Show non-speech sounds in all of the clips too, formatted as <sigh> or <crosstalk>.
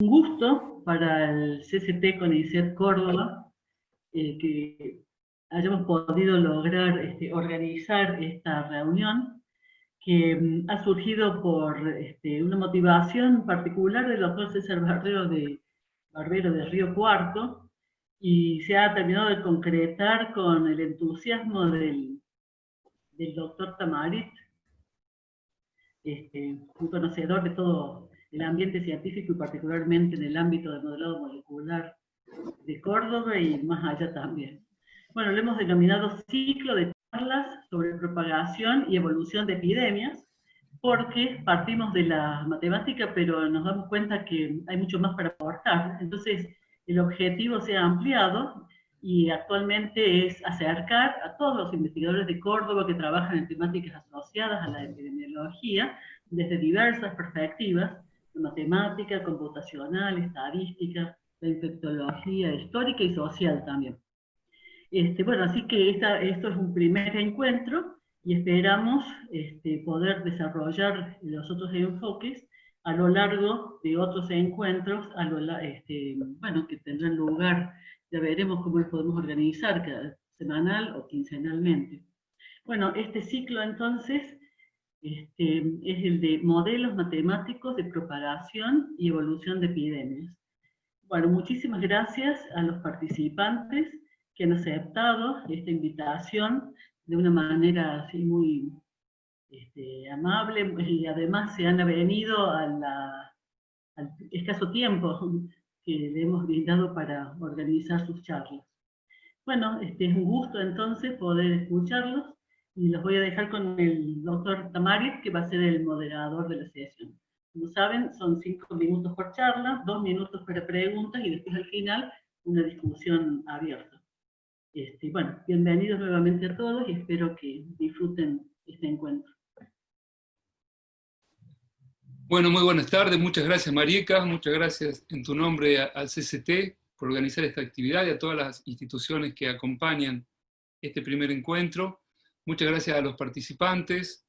un gusto para el CCT CONICET Córdoba eh, que hayamos podido lograr este, organizar esta reunión que mm, ha surgido por este, una motivación particular del doctor César Barbero de, Barbero de Río Cuarto y se ha terminado de concretar con el entusiasmo del, del doctor Tamarit, este, un conocedor de todo el ambiente científico y particularmente en el ámbito del modelado molecular de Córdoba y más allá también. Bueno, lo hemos denominado ciclo de charlas sobre propagación y evolución de epidemias, porque partimos de la matemática, pero nos damos cuenta que hay mucho más para aportar. Entonces, el objetivo se ha ampliado y actualmente es acercar a todos los investigadores de Córdoba que trabajan en temáticas asociadas a la epidemiología desde diversas perspectivas, matemática, computacional, estadística, la infectología histórica y social también. Este, bueno, así que esto es un primer encuentro y esperamos este, poder desarrollar los otros enfoques a lo largo de otros encuentros, a lo, este, bueno, que tendrán lugar, ya veremos cómo los podemos organizar, cada semanal o quincenalmente. Bueno, este ciclo entonces este, es el de modelos matemáticos de propagación y evolución de epidemias. Bueno, muchísimas gracias a los participantes que han aceptado esta invitación de una manera así muy este, amable y además se han venido al escaso tiempo que le hemos brindado para organizar sus charlas. Bueno, este es un gusto entonces poder escucharlos y los voy a dejar con el doctor Tamarit, que va a ser el moderador de la sesión. Como saben, son cinco minutos por charla, dos minutos para preguntas y después al final una discusión abierta. Este, bueno, bienvenidos nuevamente a todos y espero que disfruten este encuentro. Bueno, muy buenas tardes, muchas gracias Marieka, muchas gracias en tu nombre al CCT por organizar esta actividad y a todas las instituciones que acompañan este primer encuentro. Muchas gracias a los participantes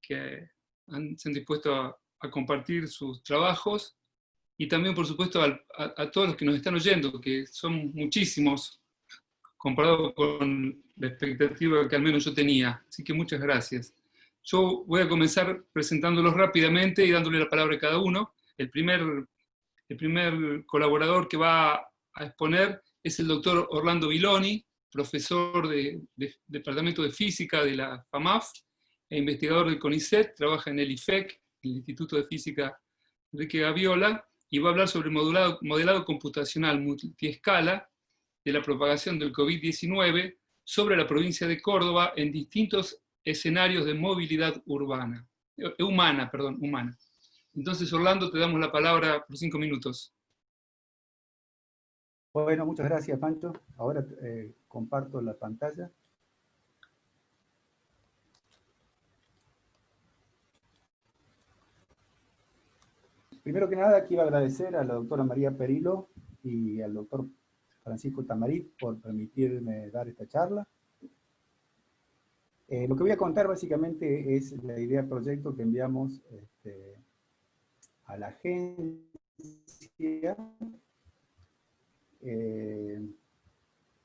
que se han dispuesto a, compartir sus trabajos y también, por supuesto, a, todos los que nos están oyendo, que son muchísimos comparado con la expectativa que al menos yo tenía. Así que muchas gracias. Yo voy a comenzar presentándolos rápidamente y dándole la palabra a cada uno. El primer, el primer colaborador que va a exponer es el doctor Orlando Viloni, profesor del Departamento de Física de la FAMAF e investigador del CONICET, trabaja en el IFEC, el Instituto de Física Enrique Gaviola, y va a hablar sobre modelado computacional multiescala de la propagación del COVID-19 sobre la provincia de Córdoba en distintos escenarios de movilidad urbana, eh, humana, perdón, humana. Entonces, Orlando, te damos la palabra por cinco minutos. Bueno, muchas gracias, Pancho. Ahora eh, comparto la pantalla. Primero que nada, quiero agradecer a la doctora María Perilo y al doctor Francisco Tamarit por permitirme dar esta charla. Eh, lo que voy a contar básicamente es la idea del proyecto que enviamos este, a la agencia eh,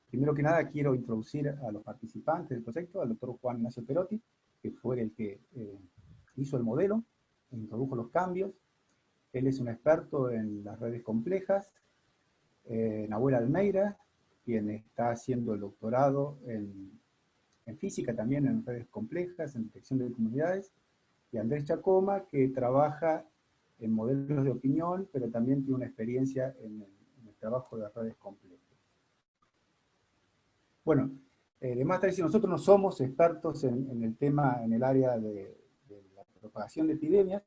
primero que nada quiero introducir a los participantes del proyecto, al doctor Juan Ignacio Perotti, que fue el que eh, hizo el modelo, introdujo los cambios. Él es un experto en las redes complejas. Eh, Nahuel Almeida, quien está haciendo el doctorado en, en física también, en redes complejas, en detección de comunidades. Y Andrés Chacoma, que trabaja en modelos de opinión, pero también tiene una experiencia en el trabajo de redes complejas. Bueno, eh, de si nosotros no somos expertos en, el tema, en el área de, la propagación de epidemias,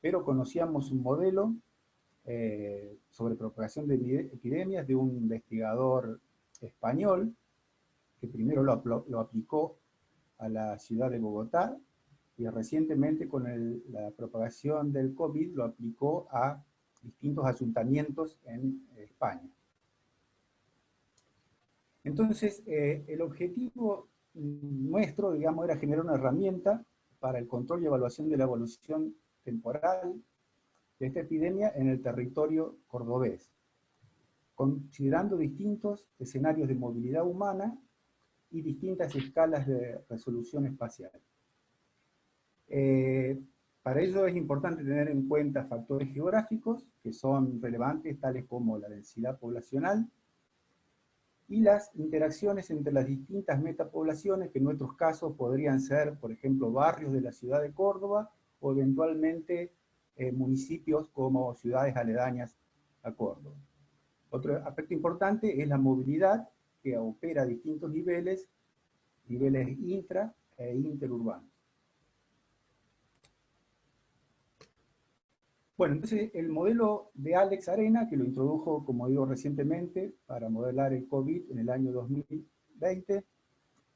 pero conocíamos un modelo eh, sobre propagación de epidemias de un investigador español, que primero lo aplicó a la ciudad de Bogotá, y recientemente con la propagación del COVID lo aplicó a distintos ayuntamientos en España. Entonces, eh, el objetivo nuestro, digamos, era generar una herramienta para el control y evaluación de la evolución temporal de esta epidemia en el territorio cordobés, considerando distintos escenarios de movilidad humana y distintas escalas de resolución espacial. Eh, para ello es importante tener en cuenta factores geográficos que son relevantes, tales como la densidad poblacional, y las interacciones entre las distintas metapoblaciones, que en nuestros casos podrían ser, por ejemplo, barrios de la ciudad de Córdoba, o eventualmente eh, municipios como ciudades aledañas a Córdoba. Otro aspecto importante es la movilidad, que opera a distintos niveles, niveles intra e interurbanos. Bueno, entonces el modelo de Alex Arena, que lo introdujo, como digo, recientemente, para modelar el COVID en el año 2020,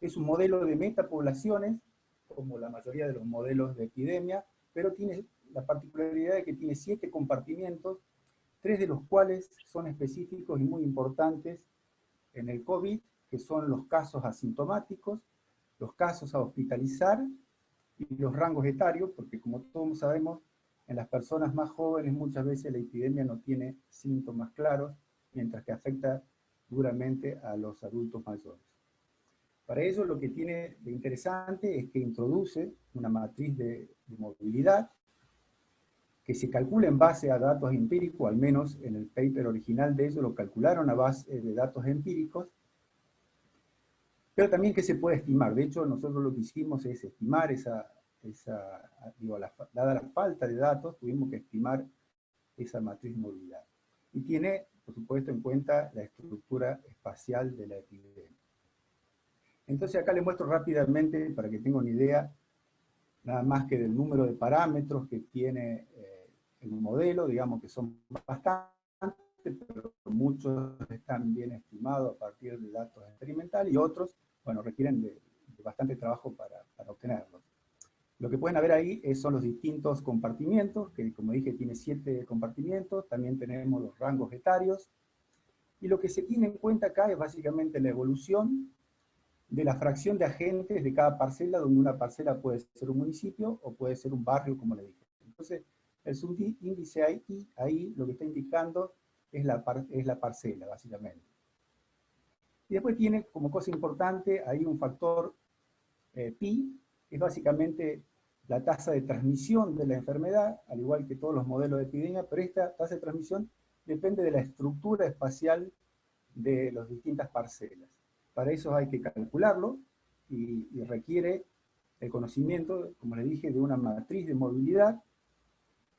es un modelo de metapoblaciones, como la mayoría de los modelos de epidemia, pero tiene la particularidad de que tiene siete compartimientos, tres de los cuales son específicos y muy importantes en el COVID, que son los casos asintomáticos, los casos a hospitalizar y los rangos etarios, porque como todos sabemos, en las personas más jóvenes muchas veces la epidemia no tiene síntomas claros, mientras que afecta duramente a los adultos mayores. Para ello lo que tiene de interesante es que introduce una matriz de, movilidad que se calcula en base a datos empíricos, al menos en el paper original de ellos lo calcularon a base de datos empíricos, pero también que se puede estimar. De hecho, nosotros lo que hicimos es estimar esa, esa, digo, dada la falta de datos, tuvimos que estimar esa matriz movilidad. Y tiene, por supuesto, en cuenta la estructura espacial de la epidemia. Entonces acá les muestro rápidamente, para que tengan una idea, nada más que del número de parámetros que tiene eh, el modelo, digamos que son bastantes, pero muchos están bien estimados a partir de datos experimentales, y otros, bueno, requieren de, bastante trabajo para, para obtenerlos. Lo que pueden ver ahí son los distintos compartimientos, que como dije tiene siete compartimientos, también tenemos los rangos etarios, y lo que se tiene en cuenta acá es básicamente la evolución de la fracción de agentes de cada parcela, donde una parcela puede ser un municipio o puede ser un barrio, como le dije. Entonces, el subíndice ahí, ahí lo que está indicando es la, es la parcela, básicamente. Y después tiene como cosa importante ahí un factor eh, pi, es básicamente la tasa de transmisión de la enfermedad, al igual que todos los modelos de epidemia, pero esta tasa de transmisión depende de la estructura espacial de las distintas parcelas. Para eso hay que calcularlo y, requiere el conocimiento, como les dije, de una matriz de movilidad,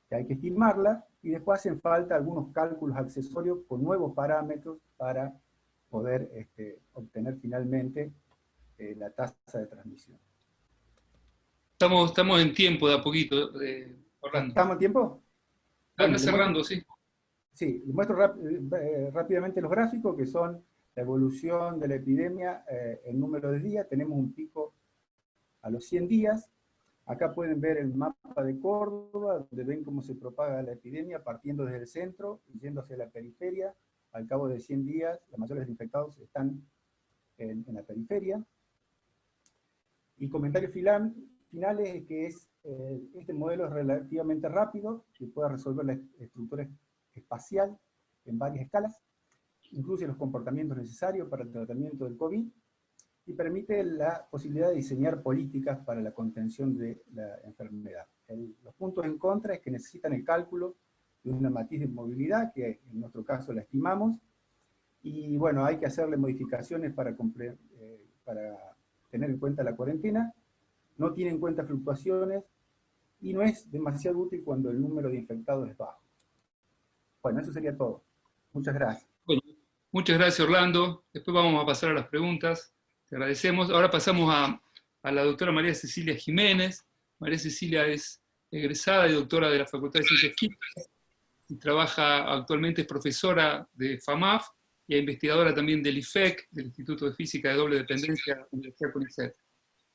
que hay que estimarla, y después hacen falta algunos cálculos accesorios con nuevos parámetros para poder este, obtener finalmente eh, la tasa de transmisión. Estamos, estamos en tiempo de a poquito, eh, ¿Estamos en tiempo? Están cerrando, sí. Sí, les muestro eh, rápidamente los gráficos, que son la evolución de la epidemia eh, en número de días. Tenemos un pico a los 100 días. Acá pueden ver el mapa de Córdoba, donde ven cómo se propaga la epidemia, partiendo desde el centro y yendo hacia la periferia. Al cabo de 100 días, la mayoría de los infectados están en, en la periferia. Y comentario final, finales es que es, eh, este modelo es relativamente rápido, que puede resolver la estructura espacial en varias escalas, incluye los comportamientos necesarios para el tratamiento del COVID, y permite la posibilidad de diseñar políticas para la contención de la enfermedad. los puntos en contra es que necesitan el cálculo de una matiz de movilidad, que en nuestro caso la estimamos, y bueno, hay que hacerle modificaciones para, eh, para tener en cuenta la cuarentena, no tiene en cuenta fluctuaciones y no es demasiado útil cuando el número de infectados es bajo. Bueno, eso sería todo. Muchas gracias. muchas gracias Orlando. Después vamos a pasar a las preguntas. Te agradecemos. Ahora pasamos a, la doctora María Cecilia Jiménez. María Cecilia es egresada y doctora de la Facultad de Ciencias Químicas y trabaja actualmente, es profesora de FAMAF y investigadora también del IFEC, del Instituto de Física de Doble Dependencia de la Universidad CONICET.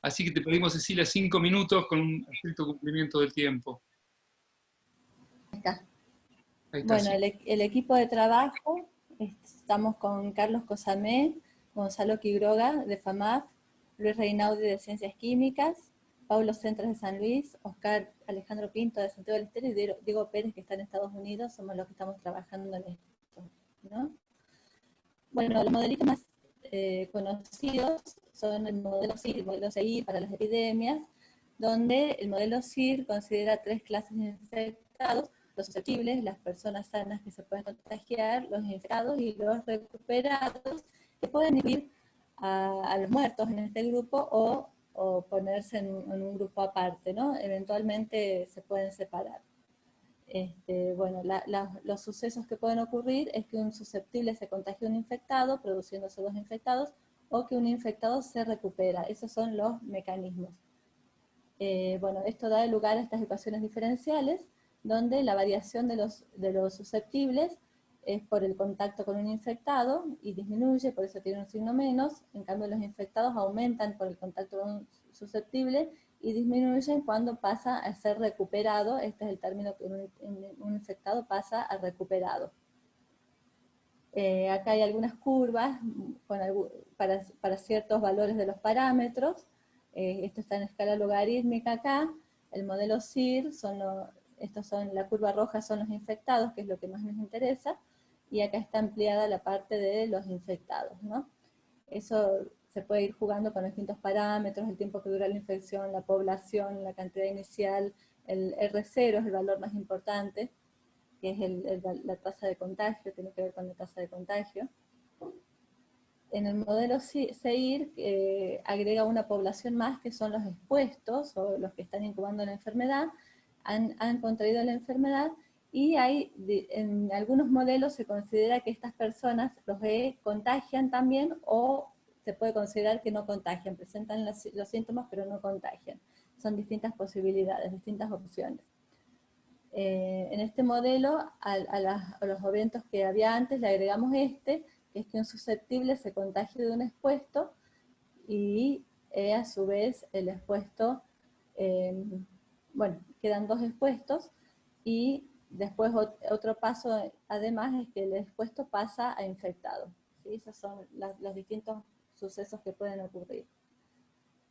Así que te pedimos, Cecilia, cinco minutos con un estricto cumplimiento del tiempo. Ahí está. bueno, e-, el, equipo de trabajo, estamos con Carlos Cosamé, Gonzalo Quiroga de FAMAF, Luis Reinaudi de Ciencias Químicas, Pablo Centras de San Luis, Oscar Alejandro Pinto de Santiago del Estero y Diego Pérez que está en Estados Unidos, somos los que estamos trabajando en esto. Bueno, los modelitos más eh, conocidos son el modelo CIR, el modelo CIR para las epidemias, donde el modelo CIR considera tres clases de infectados, los susceptibles, las personas sanas que se pueden contagiar, los infectados y los recuperados, que pueden ir a, los muertos en este grupo o, ponerse en, un grupo aparte, ¿no? Eventualmente se pueden separar. Este, bueno, los sucesos que pueden ocurrir es que un susceptible se contagia a un infectado, produciéndose dos infectados, o que un infectado se recupera. Esos son los mecanismos. Eh, bueno, esto da lugar a estas ecuaciones diferenciales, donde la variación de los, de los susceptibles es por el contacto con un infectado y disminuye, por eso tiene un signo menos, en cambio los infectados aumentan por el contacto con un susceptible y disminuyen cuando pasa a ser recuperado, este es el término que un, infectado pasa a recuperado. Eh, acá hay algunas curvas para, ciertos valores de los parámetros, eh, esto está en escala logarítmica acá, el modelo CIR, son estos son, la curva roja son los infectados, que es lo que más nos interesa, y acá está ampliada la parte de los infectados, ¿no? Eso se puede ir jugando con distintos parámetros, el tiempo que dura la infección, la población, la cantidad inicial, el R0 es el valor más importante, que es la tasa de contagio, tiene que ver con la tasa de contagio. En el modelo CEIR eh, agrega una población más que son los expuestos, o los que están incubando la enfermedad, han, han contraído la enfermedad, y hay, en algunos modelos se considera que estas personas los contagian también o se puede considerar que no contagian, presentan los, síntomas pero no contagian. Son distintas posibilidades, distintas opciones. Eh, en este modelo, a, los eventos que había antes le agregamos este, que es que un susceptible se contagie de un expuesto y eh, a su vez el expuesto, eh, bueno, quedan dos expuestos y Después otro paso además es que el expuesto pasa a infectado. Esos son los distintos sucesos que pueden ocurrir.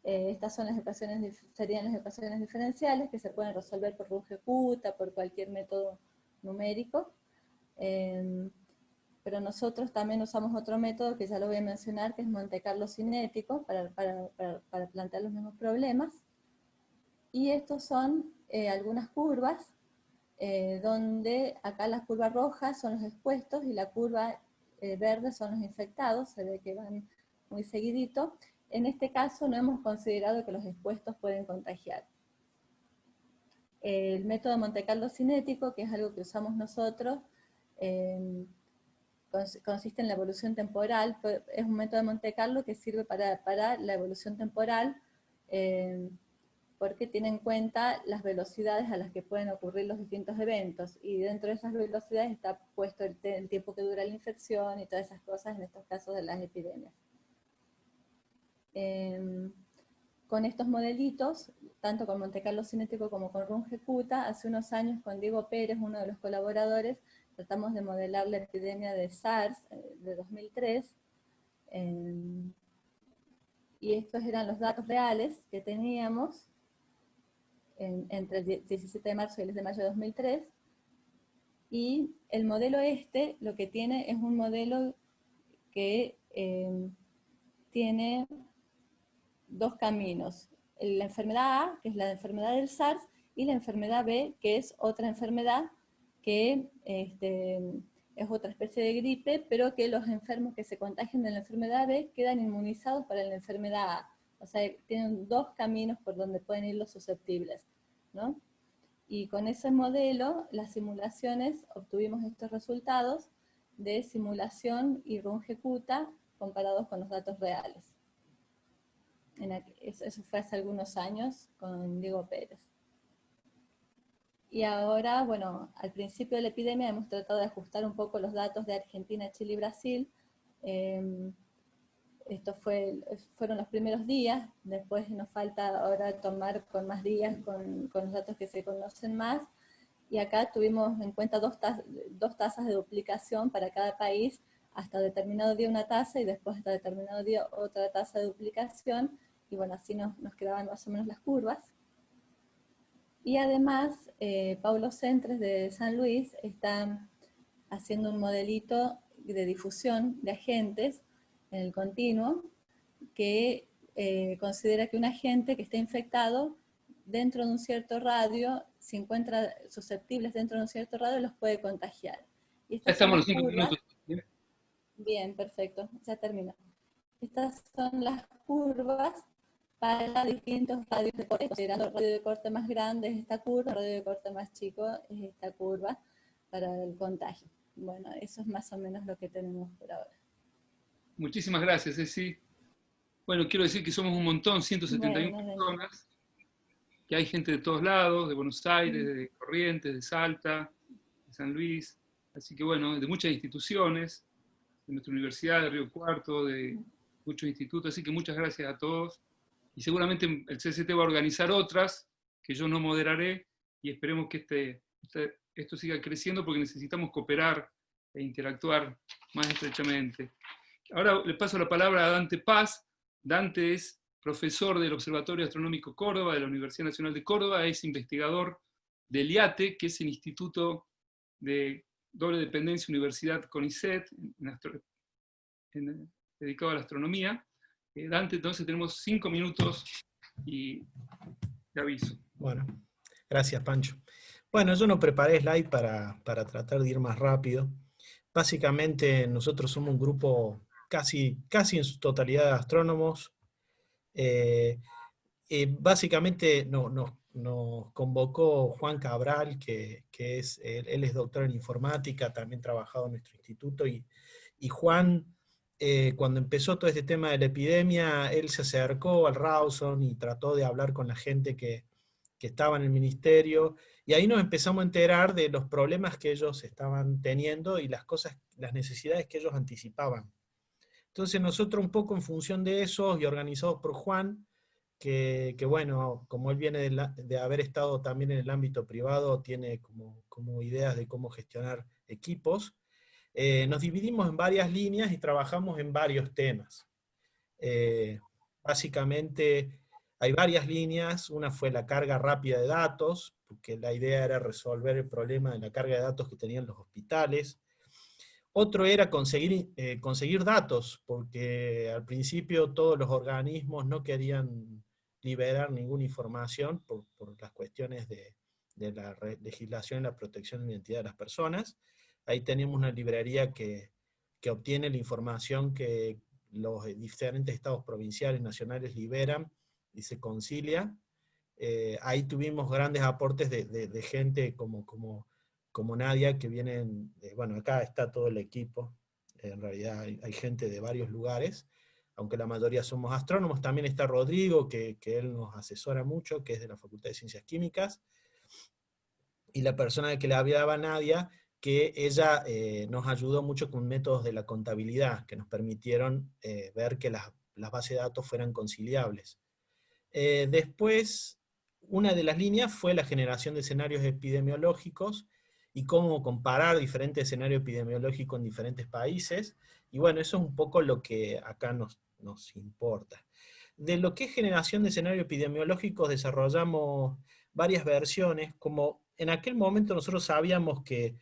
Eh, estas son las ecuaciones, serían las ecuaciones diferenciales que se pueden resolver por Runge-Kutta, por cualquier método numérico. Em, pero nosotros también usamos otro método que ya lo voy a mencionar, que es Monte Carlo cinético, para, plantear los mismos problemas. Y estos son eh, algunas curvas eh, donde acá las curvas rojas son los expuestos y la curva eh, verde son los infectados, se ve que van muy seguidito. En este caso no hemos considerado que los expuestos pueden contagiar. El método Monte Carlo cinético, que es algo que usamos nosotros, eh, consiste en la evolución temporal, es un método de Monte Carlo que sirve para, para la evolución temporal, porque tiene en cuenta las velocidades a las que pueden ocurrir los distintos eventos, y dentro de esas velocidades está puesto el, tiempo que dura la infección y todas esas cosas en estos casos de las epidemias. Em, con estos modelitos, tanto con Monte Carlo Cinético como con Runge-Kutta, hace unos años con Diego Pérez, uno de los colaboradores, tratamos de modelar la epidemia de SARS eh, de 2003, em, y estos eran los datos reales que teníamos, entre el 17 de marzo y el 10 de mayo de 2003, y el modelo este lo que tiene es un modelo que eh, tiene dos caminos. La enfermedad A, que es la enfermedad del SARS, y la enfermedad B, que es otra enfermedad que este, es otra especie de gripe, pero que los enfermos que se contagian de la enfermedad B quedan inmunizados para la enfermedad A. O sea, tienen dos caminos por donde pueden ir los susceptibles, ¿no? Y con ese modelo, las simulaciones, obtuvimos estos resultados de simulación y run ejecuta comparados con los datos reales. Eso fue hace algunos años con Diego Pérez. Y ahora, bueno, al principio de la epidemia hemos tratado de ajustar un poco los datos de Argentina, Chile y Brasil, eh, esto fue, fueron los primeros días, después nos falta ahora tomar con más días, con, los datos que se conocen más, y acá tuvimos en cuenta dos, dos tasas de duplicación para cada país, hasta determinado día una tasa y después hasta determinado día otra tasa de duplicación, y bueno, así nos, nos quedaban más o menos las curvas. Y además, eh, Paulo Centres de San Luis está haciendo un modelito de difusión de agentes en el continuo que eh, considera que un agente que esté infectado dentro de un cierto radio, si encuentra susceptibles dentro de un cierto radio, los puede contagiar. Y estamos los cinco minutos. Bien, perfecto, ya terminó. Estas son las curvas para distintos radios de corte, considerando el radio de corte más grande es esta curva, el radio de corte más chico es esta curva para el contagio. Bueno, eso es más o menos lo que tenemos por ahora. Muchísimas gracias, Ceci. Bueno, quiero decir que somos un montón, 171 personas, que hay gente de todos lados, de Buenos Aires, de Corrientes, de Salta, de San Luis, así que bueno, de muchas instituciones, de nuestra universidad, de Río Cuarto, de muchos institutos, así que muchas gracias a todos y seguramente el CCT va a organizar otras que yo no moderaré y esperemos que este, este, esto siga creciendo porque necesitamos cooperar e interactuar más estrechamente. Ahora le paso la palabra a Dante Paz. Dante es profesor del Observatorio Astronómico Córdoba de la Universidad Nacional de Córdoba, es investigador del IATE, que es el Instituto de Doble Dependencia Universidad CONICET, dedicado a la astronomía, eh, Dante, entonces tenemos cinco minutos y te aviso. Bueno, gracias Pancho. Bueno, yo no preparé slide para, tratar de ir más rápido. Básicamente nosotros somos un grupo casi, casi en su totalidad de astrónomos. Eh, básicamente nos convocó Juan Cabral, que, es, él, es doctor en informática, también trabajado en nuestro instituto, y, y Juan eh, cuando empezó todo este tema de la epidemia, él se acercó al Rawson y trató de hablar con la gente que, estaba en el ministerio, y ahí nos empezamos a enterar de los problemas que ellos estaban teniendo y las cosas, las necesidades que ellos anticipaban. Entonces nosotros un poco en función de eso, y organizados por Juan, que, bueno, como él viene de, haber estado también en el ámbito privado, tiene como, ideas de cómo gestionar equipos, eh, nos dividimos en varias líneas y trabajamos en varios temas. Eh, básicamente hay varias líneas, una fue la carga rápida de datos, porque la idea era resolver el problema de la carga de datos que tenían los hospitales. Otro era conseguir, eh, conseguir datos, porque al principio todos los organismos no querían liberar ninguna información por, las cuestiones de, de la legislación y la protección de la identidad de las personas. Ahí tenemos una librería que, obtiene la información que los diferentes estados provinciales, nacionales liberan y se concilia. Eh, ahí tuvimos grandes aportes de, gente como, como, como Nadia, que vienen, bueno, acá está todo el equipo, en realidad hay, gente de varios lugares, aunque la mayoría somos astrónomos, también está Rodrigo, que, que, él nos asesora mucho, que es de la Facultad de Ciencias Químicas, y la persona que le hablaba Nadia que ella eh, nos ayudó mucho con métodos de la contabilidad, que nos permitieron eh, ver que las, bases de datos fueran conciliables. Eh, después, una de las líneas fue la generación de escenarios epidemiológicos, y cómo comparar diferentes escenarios epidemiológicos en diferentes países, y bueno, eso es un poco lo que acá nos, nos importa. De lo que es generación de escenarios epidemiológicos desarrollamos varias versiones, como en aquel momento nosotros sabíamos que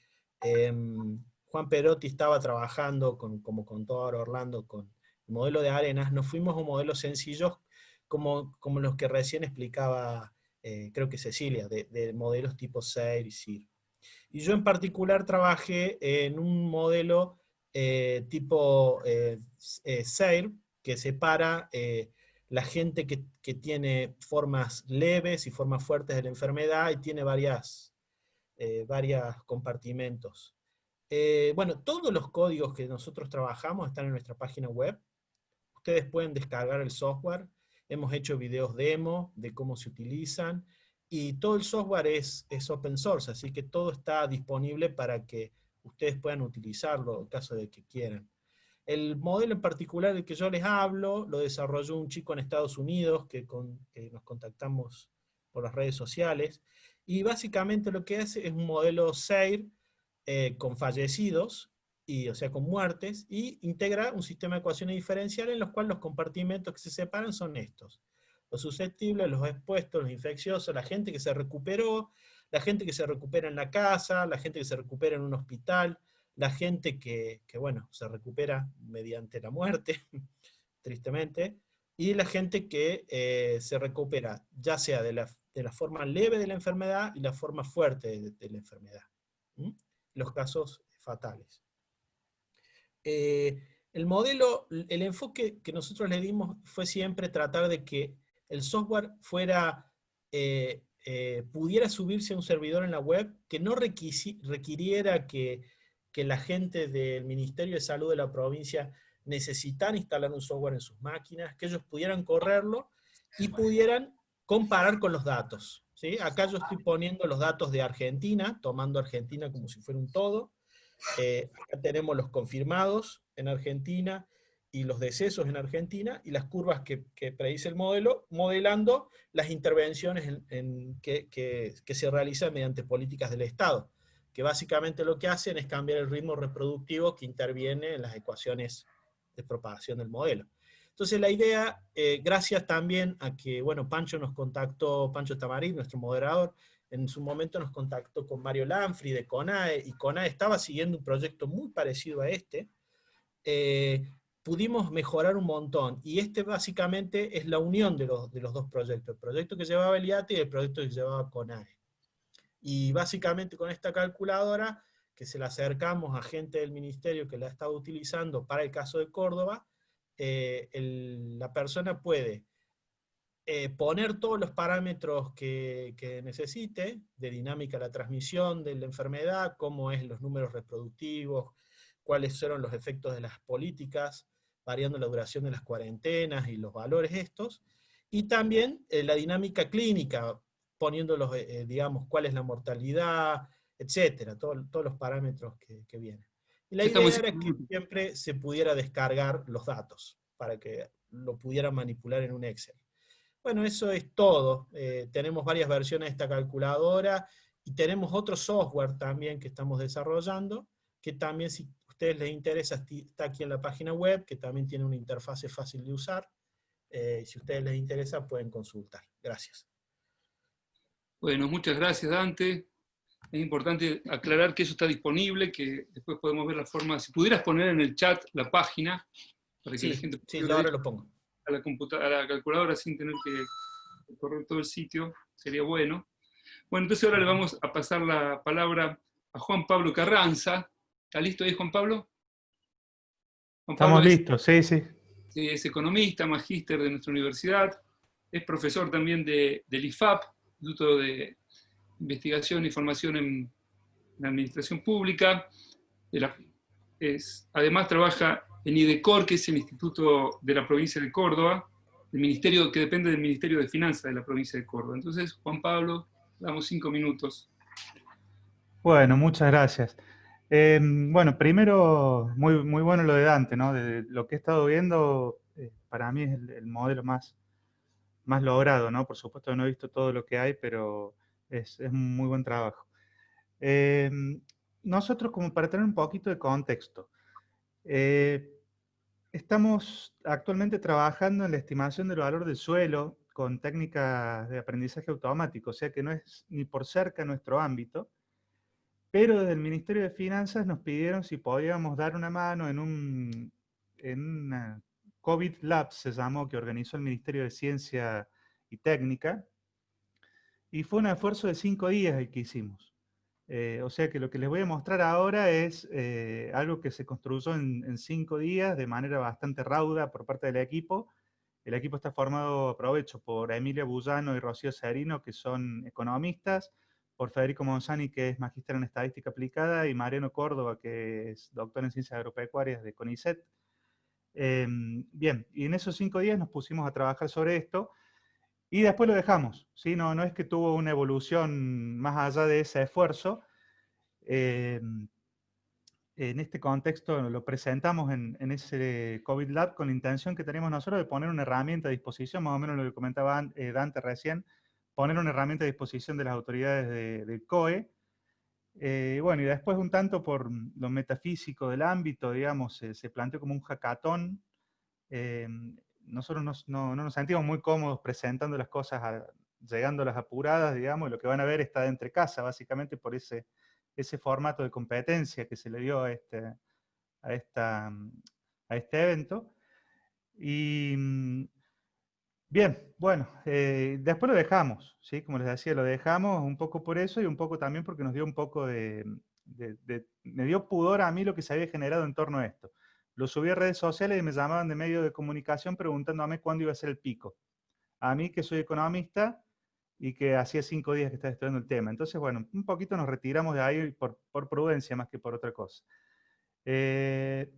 Em, Juan Perotti estaba trabajando, con, como contó ahora Orlando, con el modelo de arenas, nos fuimos a un modelo sencillo como, como los que recién explicaba, eh, creo que Cecilia, de, modelos tipo SAIR y SIR. Y yo en particular trabajé en un modelo eh, tipo eh, SAIR, que separa la gente que, que, tiene formas leves y formas fuertes de la enfermedad y tiene varias eh, varios compartimentos. Eh, bueno, todos los códigos que nosotros trabajamos están en nuestra página web. Ustedes pueden descargar el software. Hemos hecho videos demo de cómo se utilizan. Y todo el software es, es open source, así que todo está disponible para que ustedes puedan utilizarlo en caso de que quieran. El modelo en particular del que yo les hablo, lo desarrolló un chico en Estados Unidos que, que nos contactamos por las redes sociales, y básicamente lo que hace es un modelo SAIR eh, con fallecidos, y, o sea, con muertes, y integra un sistema de ecuaciones diferenciales en los cuales los compartimentos que se separan son estos. Los susceptibles, los expuestos, los infecciosos, la gente que se recuperó, la gente que se recupera en la casa, la gente que se recupera en un hospital, la gente que, bueno, se recupera mediante la muerte, <laughs> tristemente, y la gente que eh, se recupera ya sea de la, forma leve de la enfermedad y la forma fuerte de, la enfermedad. Los casos fatales. Eh, el modelo, el enfoque que nosotros le dimos fue siempre tratar de que el software fuera, eh, pudiera subirse a un servidor en la web, que no requiriera que que la gente del Ministerio de Salud de la provincia necesitara instalar un software en sus máquinas, que ellos pudieran correrlo y pudieran comparar con los datos. ¿sí? Acá yo estoy poniendo los datos de Argentina, tomando Argentina como si fuera un todo. Eh, acá tenemos los confirmados en Argentina y los decesos en Argentina, y las curvas que, predice el modelo, modelando las intervenciones que, que se realizan mediante políticas del Estado que básicamente lo que hacen es cambiar el ritmo reproductivo que interviene en las ecuaciones de propagación del modelo. Entonces la idea, eh, gracias también a que, bueno, Pancho nos contactó, Pancho Tamarín, nuestro moderador, en su momento nos contactó con Mario Lanfri de CONAE, y CONAE estaba siguiendo un proyecto muy parecido a este, eh, pudimos mejorar un montón, y este básicamente es la unión de los, de los dos proyectos, el proyecto que llevaba el IATE y el proyecto que llevaba CONAE. Y básicamente con esta calculadora, que se la acercamos a gente del ministerio que la ha estado utilizando para el caso de Córdoba, eh, la persona puede eh, poner todos los parámetros que, necesite, de dinámica la transmisión de la enfermedad, cómo es los números reproductivos, cuáles fueron los efectos de las políticas, variando la duración de las cuarentenas y los valores estos, y también eh, la dinámica clínica, poniendo eh, eh, digamos, cuál es la mortalidad, etcétera, todos los parámetros que, vienen. Y la idea era que siempre se pudiera descargar los datos, para que lo pudiera manipular en un Excel. Bueno, eso es todo. Eh, tenemos varias versiones de esta calculadora, y tenemos otro software también que estamos desarrollando, que también si ustedes les interesa, está aquí en la página web, que también tiene una interfase fácil de usar. si a ustedes les interesa, pueden consultar. Gracias. Bueno, muchas gracias Dante. Es importante aclarar que eso está disponible, que después podemos ver la forma, si pudieras poner en el chat la página, para que sí, la gente sí, ahora lo pongo. A la, a la calculadora sin tener que correr todo el sitio, sería bueno. Bueno, entonces ahora le vamos a pasar la palabra a Juan Pablo Carranza. ¿Está listo ahí, Juan Pablo? Estamos listos, sí, sí. Es economista, magíster de nuestra universidad, es profesor también de, del IFAP, Instituto de Investigación y Formación en, la Administración Pública. es, además trabaja en IDECOR, que es el Instituto de la Provincia de Córdoba, el ministerio que depende del Ministerio de Finanzas de la provincia de Córdoba. Entonces, Juan Pablo, damos cinco minutos. Bueno, muchas gracias. Eh, bueno, primero, muy, muy bueno lo de Dante, ¿no? De lo que he estado viendo, eh, para mí es el modelo más, más logrado, ¿no? Por supuesto no he visto todo lo que hay, pero es, es un muy buen trabajo. Em, nosotros, como para tener un poquito de contexto, eh, estamos actualmente trabajando en la estimación del valor del suelo con técnicas de aprendizaje automático, o sea que no es ni por cerca nuestro ámbito, pero desde el Ministerio de Finanzas nos pidieron si podíamos dar una mano en, un, en una COVID Labs se llamó, que organizó el Ministerio de Ciencia y Técnica, y fue un esfuerzo de cinco días el que hicimos. Eh, o sea que lo que les voy a mostrar ahora es eh, algo que se construyó en, cinco días de manera bastante rauda por parte del equipo. El equipo está formado, aprovecho, por Emilia Bullano y Rocío Serino, que son economistas, por Federico Monzani, que es magíster en Estadística Aplicada, y Mariano Córdoba, que es doctor en Ciencias Agropecuarias de CONICET. Em, bien, y en esos cinco días nos pusimos a trabajar sobre esto y después lo dejamos. ¿sí? No, no es que tuvo una evolución más allá de ese esfuerzo. Em, en este contexto lo presentamos en, ese COVID Lab con la intención que tenemos nosotros de poner una herramienta a disposición, más o menos lo que comentaba eh, Dante recién, poner una herramienta a disposición de las autoridades del COE, eh, bueno, y después un tanto por lo metafísico del ámbito, digamos, se planteó como un hackathon. Eh, nosotros no, nos sentimos muy cómodos presentando las cosas, llegando a las apuradas, digamos, lo que van a ver está de entre casa, básicamente por ese, ese formato de competencia que se le dio a este, a esta, a este evento. Y mm, bien, bueno, eh, después lo dejamos, ¿sí? Como les decía, lo dejamos un poco por eso y un poco también porque nos dio un poco de, me dio pudor a mí lo que se había generado en torno a esto. Lo subí a redes sociales y me llamaban de medio de comunicación preguntándome cuándo iba a ser el pico. A mí, que soy economista y que hacía cinco días que estaba estudiando el tema. Entonces, bueno, un poquito nos retiramos de ahí por, por prudencia más que por otra cosa. Eh,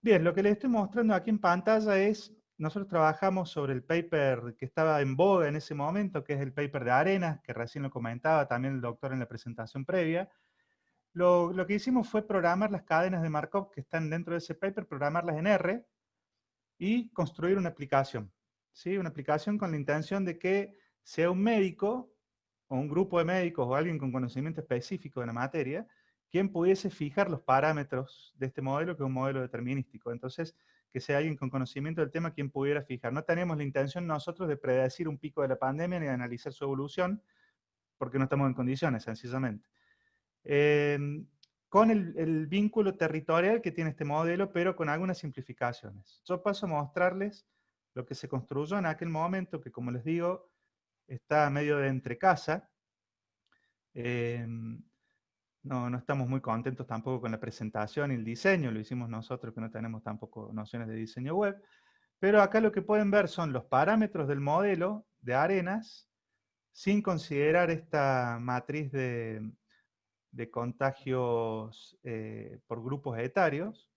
bien, lo que les estoy mostrando aquí en pantalla es, nosotros trabajamos sobre el paper que estaba en boga en ese momento, que es el paper de Arenas, que recién lo comentaba también el doctor en la presentación previa. Lo, que hicimos fue programar las cadenas de Markov que están dentro de ese paper, programarlas en R y construir una aplicación. ¿sí? Una aplicación con la intención de que sea un médico o un grupo de médicos o alguien con conocimiento específico de la materia, quien pudiese fijar los parámetros de este modelo, que es un modelo determinístico. Entonces, que sea alguien con conocimiento del tema quien pudiera fijar. No tenemos la intención nosotros de predecir un pico de la pandemia ni de analizar su evolución, porque no estamos en condiciones, sencillamente. Em, con el, vínculo territorial que tiene este modelo, pero con algunas simplificaciones. Yo paso a mostrarles lo que se construyó en aquel momento, que como les digo, está medio de entre casa. No, no estamos muy contentos tampoco con la presentación y el diseño, lo hicimos nosotros que no tenemos tampoco nociones de diseño web, pero acá lo que pueden ver son los parámetros del modelo de arenas, sin considerar esta matriz de, contagios eh, por grupos etarios,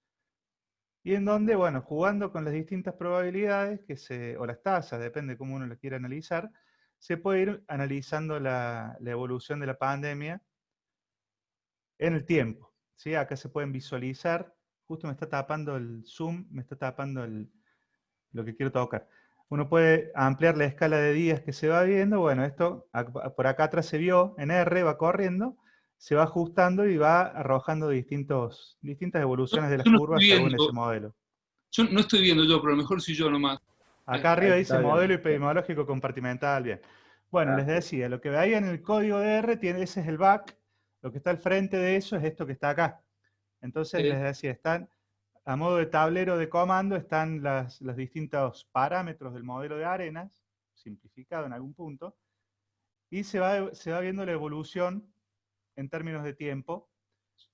y en donde, bueno, jugando con las distintas probabilidades, que se, o las tasas, depende de cómo uno lo quiera analizar, se puede ir analizando la, la evolución de la pandemia en el tiempo. ¿sí? Acá se pueden visualizar, justo me está tapando el zoom, me está tapando el, lo que quiero tocar. Uno puede ampliar la escala de días que se va viendo, bueno, esto por acá atrás se vio, en R va corriendo, se va ajustando y va arrojando distintos, distintas evoluciones de las curvas según ese modelo. Yo no estoy viendo yo, pero a lo mejor soy yo nomás. Acá arriba dice modelo epidemiológico compartimental, bien. Bueno, les decía, lo que veía en el código de R, tiene, ese es el back, lo que está al frente de eso es esto que está acá. Entonces, les decía, están, a modo de tablero de comando, están las, los distintos parámetros del modelo de arenas, simplificado en algún punto, y se va, se va viendo la evolución en términos de tiempo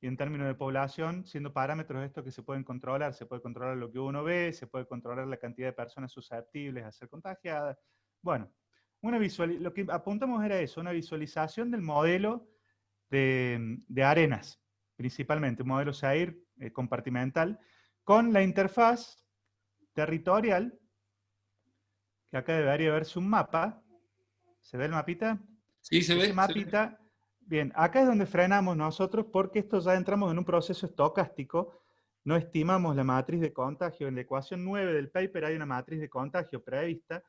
y en términos de población, siendo parámetros estos que se pueden controlar. Se puede controlar lo que uno ve, se puede controlar la cantidad de personas susceptibles a ser contagiadas. Bueno, una visual, lo que apuntamos era eso, una visualización del modelo de, arenas, principalmente, un modelo SAIR eh, compartimental, con la interfaz territorial, que acá debería verse un mapa. ¿Se ve el mapita? Sí, se ve. mapita. Bien, acá es donde frenamos nosotros porque esto ya entramos en un proceso estocástico, no estimamos la matriz de contagio. En la ecuación 9 del paper hay una matriz de contagio prevista.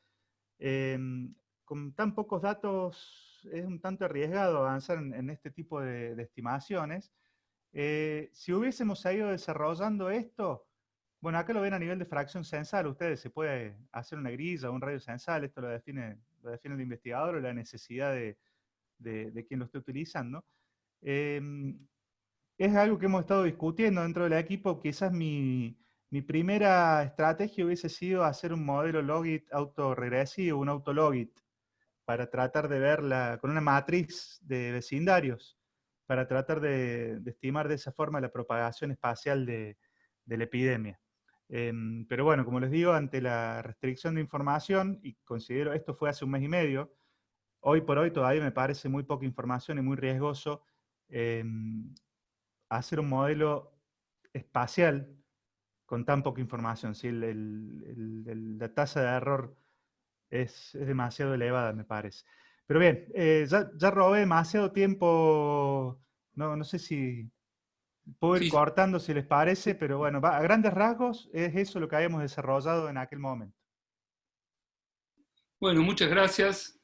Em, con tan pocos datos es un tanto arriesgado avanzar en, este tipo de, estimaciones. Eh, si hubiésemos ido desarrollando esto, bueno, acá lo ven a nivel de fracción censal, ustedes se puede hacer una grilla, un radio censal, esto lo define, lo define el investigador o la necesidad de, de, quien lo esté utilizando. Em, es algo que hemos estado discutiendo dentro del equipo, quizás mi, mi primera estrategia hubiese sido hacer un modelo logit autoregresivo, un autologit, para tratar de verla con una matriz de vecindarios, para tratar de, estimar de esa forma la propagación espacial de, la epidemia. Em, pero bueno, como les digo, ante la restricción de información, y considero, esto fue hace un mes y medio, hoy por hoy todavía me parece muy poca información y muy riesgoso em, hacer un modelo espacial con tan poca información. Si la tasa de error es, demasiado elevada, me parece. Pero bien, eh, ya, robé demasiado tiempo, no, no sé si puedo ir cortando si les parece, pero bueno, a grandes rasgos es eso lo que habíamos desarrollado en aquel momento. Bueno, muchas gracias.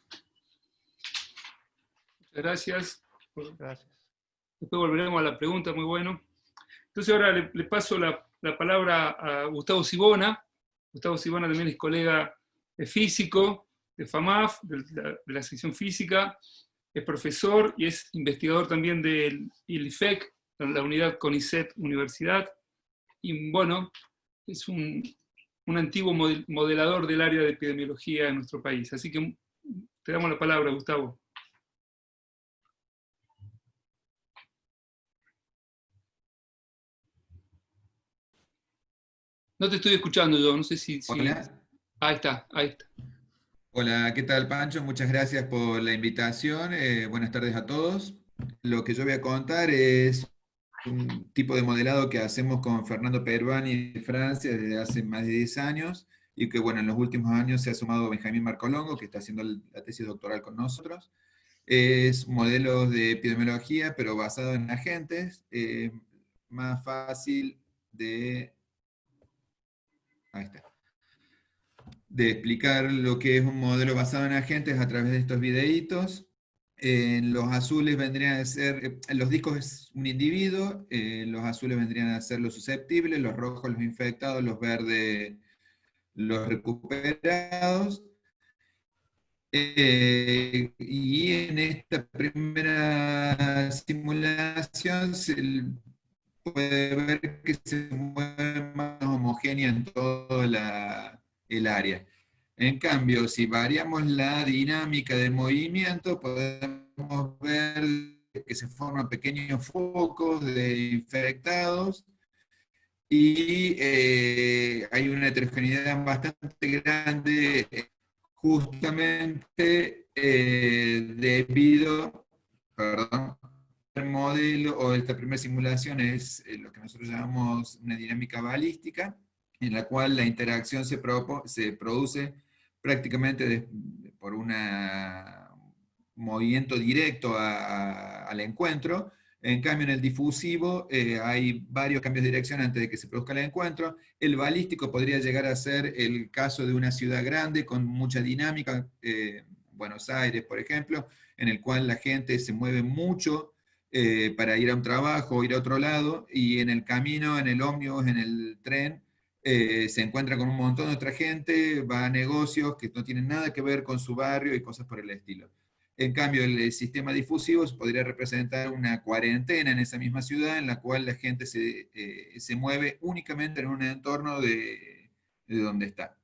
Muchas gracias. Gracias. Después volveremos a la pregunta, muy bueno. Entonces ahora le, paso la, la palabra a Gustavo Sibona, Gustavo Silvana también es colega físico de FAMAF, de la, sección física, es profesor y es investigador también del ILIFEC, la unidad CONICET Universidad, y bueno, es un, un antiguo modelador del área de epidemiología en nuestro país. Así que te damos la palabra, Gustavo. No te estoy escuchando yo, no sé si... Ahí está, ahí está. Hola, ¿qué tal Pancho? Muchas gracias por la invitación. Eh, buenas tardes a todos. Lo que yo voy a contar es un tipo de modelado que hacemos con Fernando Peruani de Francia desde hace más de 10 años y que bueno, en los últimos años se ha sumado Benjamín Marcolongo, que está haciendo la tesis doctoral con nosotros. Es modelos de epidemiología, pero basado en agentes, eh, más fácil de... Ahí está de explicar lo que es un modelo basado en agentes a través de estos videitos. Los azules vendrían a ser, eh, los discos es un individuo, en los azules vendrían a ser los susceptibles, los rojos los infectados, los verdes los recuperados. Eh, y en esta primera simulación se puede ver que se mueve más homogénea en toda la, el área. En cambio, si variamos la dinámica de movimiento, podemos ver que se forman pequeños focos de infectados y eh, hay una heterogeneidad bastante grande justamente eh, debido, perdón, el modelo o esta primera simulación es eh, lo que nosotros llamamos una dinámica balística, en la cual la interacción se, se produce prácticamente por un movimiento directo al encuentro, en cambio, en el difusivo eh, hay varios cambios de dirección antes de que se produzca el encuentro. El balístico podría llegar a ser el caso de una ciudad grande con mucha dinámica, eh, Buenos Aires, por ejemplo, en el cual la gente se mueve mucho eh, para ir a un trabajo ir a otro lado, y en el camino, en el ómnibus, en el tren, eh, se encuentra con un montón de otra gente, va a negocios que no tienen nada que ver con su barrio y cosas por el estilo. En cambio, el sistema difusivo podría representar una cuarentena en esa misma ciudad en la cual la gente se, eh, se mueve únicamente en un entorno de, de donde está.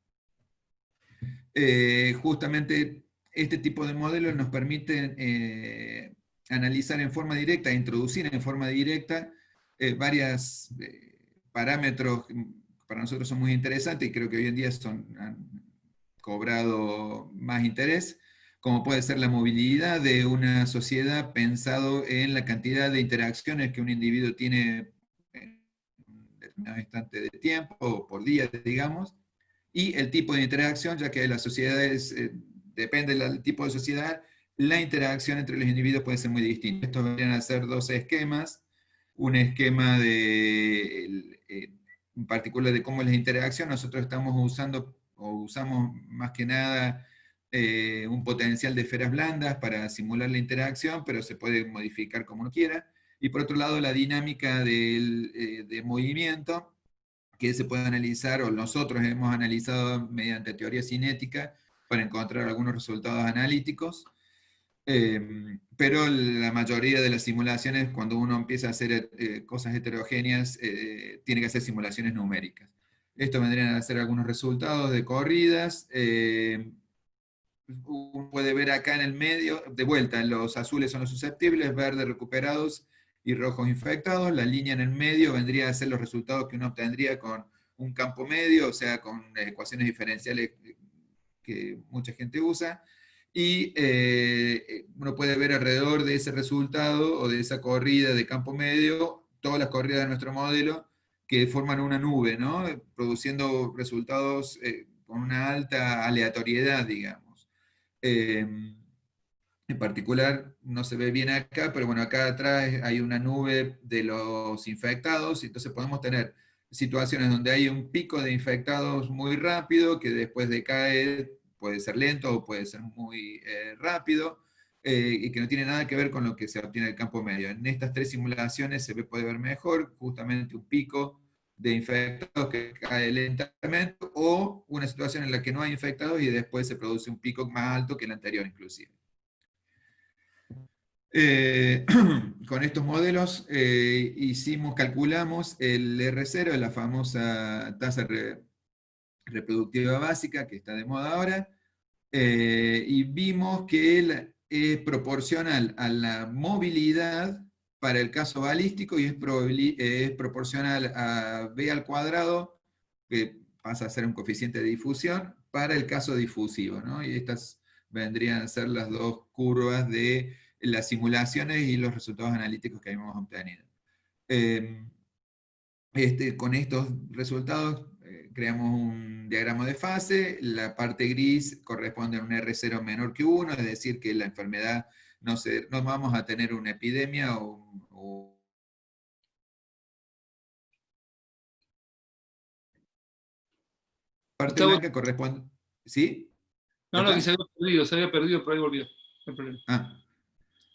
Eh, justamente este tipo de modelos nos permiten analizar en forma directa, introducir en forma directa varios parámetros para nosotros son muy interesantes y creo que hoy en día son, han cobrado más interés, como puede ser la movilidad de una sociedad pensado en la cantidad de interacciones que un individuo tiene en un determinado instante de tiempo, o por día, digamos, y el tipo de interacción, ya que las sociedades, eh, depende del tipo de sociedad, la interacción entre los individuos puede ser muy distinta. Estos vendrían a ser dos esquemas, un esquema de eh, en particular de cómo es la interacción, nosotros estamos usando, o usamos más que nada, eh, un potencial de esferas blandas para simular la interacción, pero se puede modificar como uno quiera. Y por otro lado, la dinámica del, eh, de movimiento, que se puede analizar, o nosotros hemos analizado mediante teoría cinética, para encontrar algunos resultados analíticos. Em, pero la mayoría de las simulaciones, cuando uno empieza a hacer eh, cosas heterogéneas, eh, tiene que hacer simulaciones numéricas. Esto vendrían a ser algunos resultados de corridas. Eh, uno puede ver acá en el medio, de vuelta, los azules son los susceptibles, verdes recuperados y rojos infectados. La línea en el medio vendría a ser los resultados que uno obtendría con un campo medio, o sea, con ecuaciones diferenciales que mucha gente usa y eh, uno puede ver alrededor de ese resultado o de esa corrida de campo medio, todas las corridas de nuestro modelo que forman una nube, ¿no? produciendo resultados eh, con una alta aleatoriedad, digamos. En particular, no se ve bien acá, pero bueno, acá atrás hay una nube de los infectados, entonces podemos tener situaciones donde hay un pico de infectados muy rápido, que después decae puede ser lento o puede ser muy eh, rápido, eh, y que no tiene nada que ver con lo que se obtiene en el campo medio. En estas tres simulaciones se puede ver mejor, justamente un pico de infectados que cae lentamente, o una situación en la que no hay infectados y después se produce un pico más alto que el anterior inclusive. Eh, <clears throat> con estos modelos hicimos, calculamos el R0, la famosa tasa reproductiva básica que está de moda ahora, eh, y vimos que es proporcional a la movilidad para el caso balístico y es, es proporcional a B al cuadrado, que pasa a ser un coeficiente de difusión, para el caso difusivo, ¿no? Y estas vendrían a ser las dos curvas de las simulaciones y los resultados analíticos que habíamos obtenido. Em, este, con estos resultados creamos un diagrama de fase, la parte gris corresponde a un R0 menor que 1, es decir, que la enfermedad no, se, no vamos a tener una epidemia o, parte blanca corresponde... ¿Sí? No, no, que se había perdido, se había perdido, pero ahí volvió. Ah.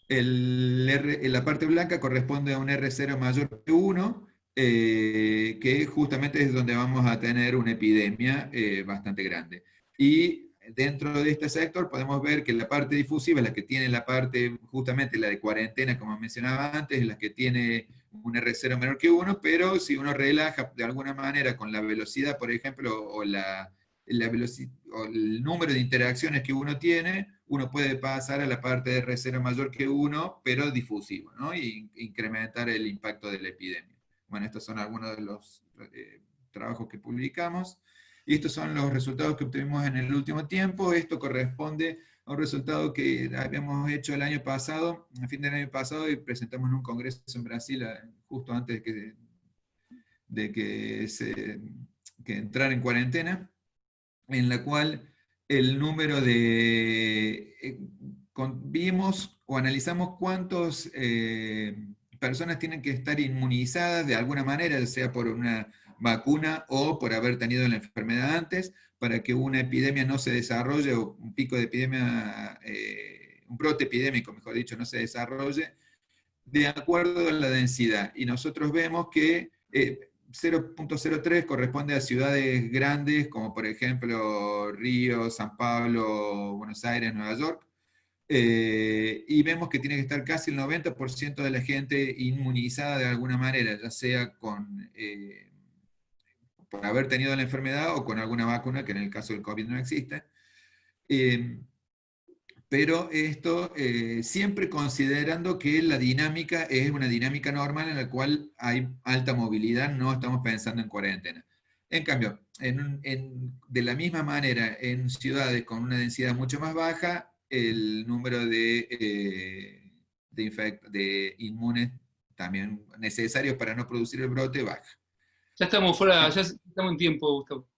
El la parte blanca corresponde a un R0 mayor que 1, eh, que justamente es donde vamos a tener una epidemia eh, bastante grande. Y dentro de este sector podemos ver que la parte difusiva es la que tiene la parte, justamente la de cuarentena, como mencionaba antes, es la que tiene un R0 menor que 1, pero si uno relaja de alguna manera con la velocidad, por ejemplo, o, la, la el número de interacciones que uno tiene, uno puede pasar a la parte de R0 mayor que 1, pero difusivo, ¿no? y incrementar el impacto de la epidemia. Bueno, estos son algunos de los eh, trabajos que publicamos. Y estos son los resultados que obtuvimos en el último tiempo. Esto corresponde a un resultado que habíamos hecho el año pasado, a fin del año pasado, y presentamos en un congreso en Brasil justo antes de que, de que, entrara en cuarentena, en la cual el número de... Eh, vimos o analizamos cuántas eh, personas tienen que estar inmunizadas de alguna manera, sea por una vacuna o por haber tenido la enfermedad antes, para que una epidemia no se desarrolle, o un pico de epidemia, eh, un brote epidémico, mejor dicho, no se desarrolle, de acuerdo a la densidad. Y nosotros vemos que 0.03 eh, corresponde a ciudades grandes, como por ejemplo Río, San Pablo, Buenos Aires, Nueva York, eh, y vemos que tiene que estar casi el 90% de la gente inmunizada de alguna manera, ya sea con por haber tenido la enfermedad o con alguna vacuna, que en el caso del COVID no existe. Eh, pero esto eh, siempre considerando que la dinámica es una dinámica normal en la cual hay alta movilidad, no estamos pensando en cuarentena. En cambio, de la misma manera, en ciudades con una densidad mucho más baja, el número de, eh, de, de inmunes también necesarios para no producir el brote baja. Ya estamos fuera, ya estamos en tiempo, Gustavo.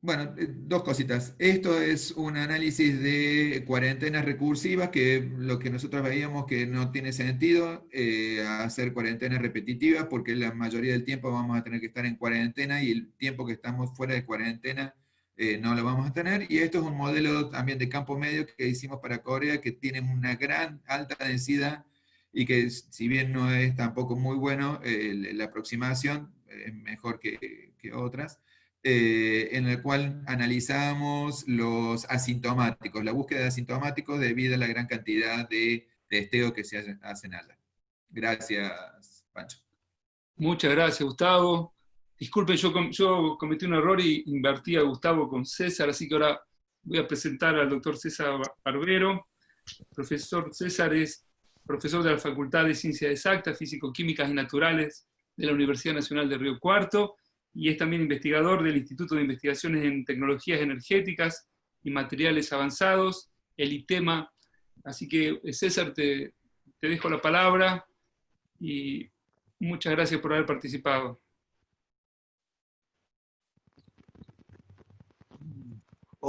Bueno, eh, dos cositas. Esto es un análisis de cuarentenas recursivas, que lo que nosotros veíamos que no tiene sentido eh, hacer cuarentenas repetitivas, porque la mayoría del tiempo vamos a tener que estar en cuarentena y el tiempo que estamos fuera de cuarentena eh, no lo vamos a tener. Y esto es un modelo también de campo medio que hicimos para Corea, que tiene una gran alta densidad y que si bien no es tampoco muy bueno, la aproximación es mejor que, otras, eh, en el cual analizamos los asintomáticos, la búsqueda de asintomáticos debido a la gran cantidad de testeo que se hacen allá. Gracias, Pancho. Muchas gracias, Gustavo. Disculpe, yo, cometí un error y invertí a Gustavo con César, así que ahora voy a presentar al doctor César Barbero. Profesor César es profesor de la Facultad de Ciencias Exactas, Físico-Químicas y Naturales de la Universidad Nacional de Río Cuarto y es también investigador del Instituto de Investigaciones en Tecnologías Energéticas y Materiales Avanzados, el ITEMA. Así que César, te, te dejo la palabra y muchas gracias por haber participado.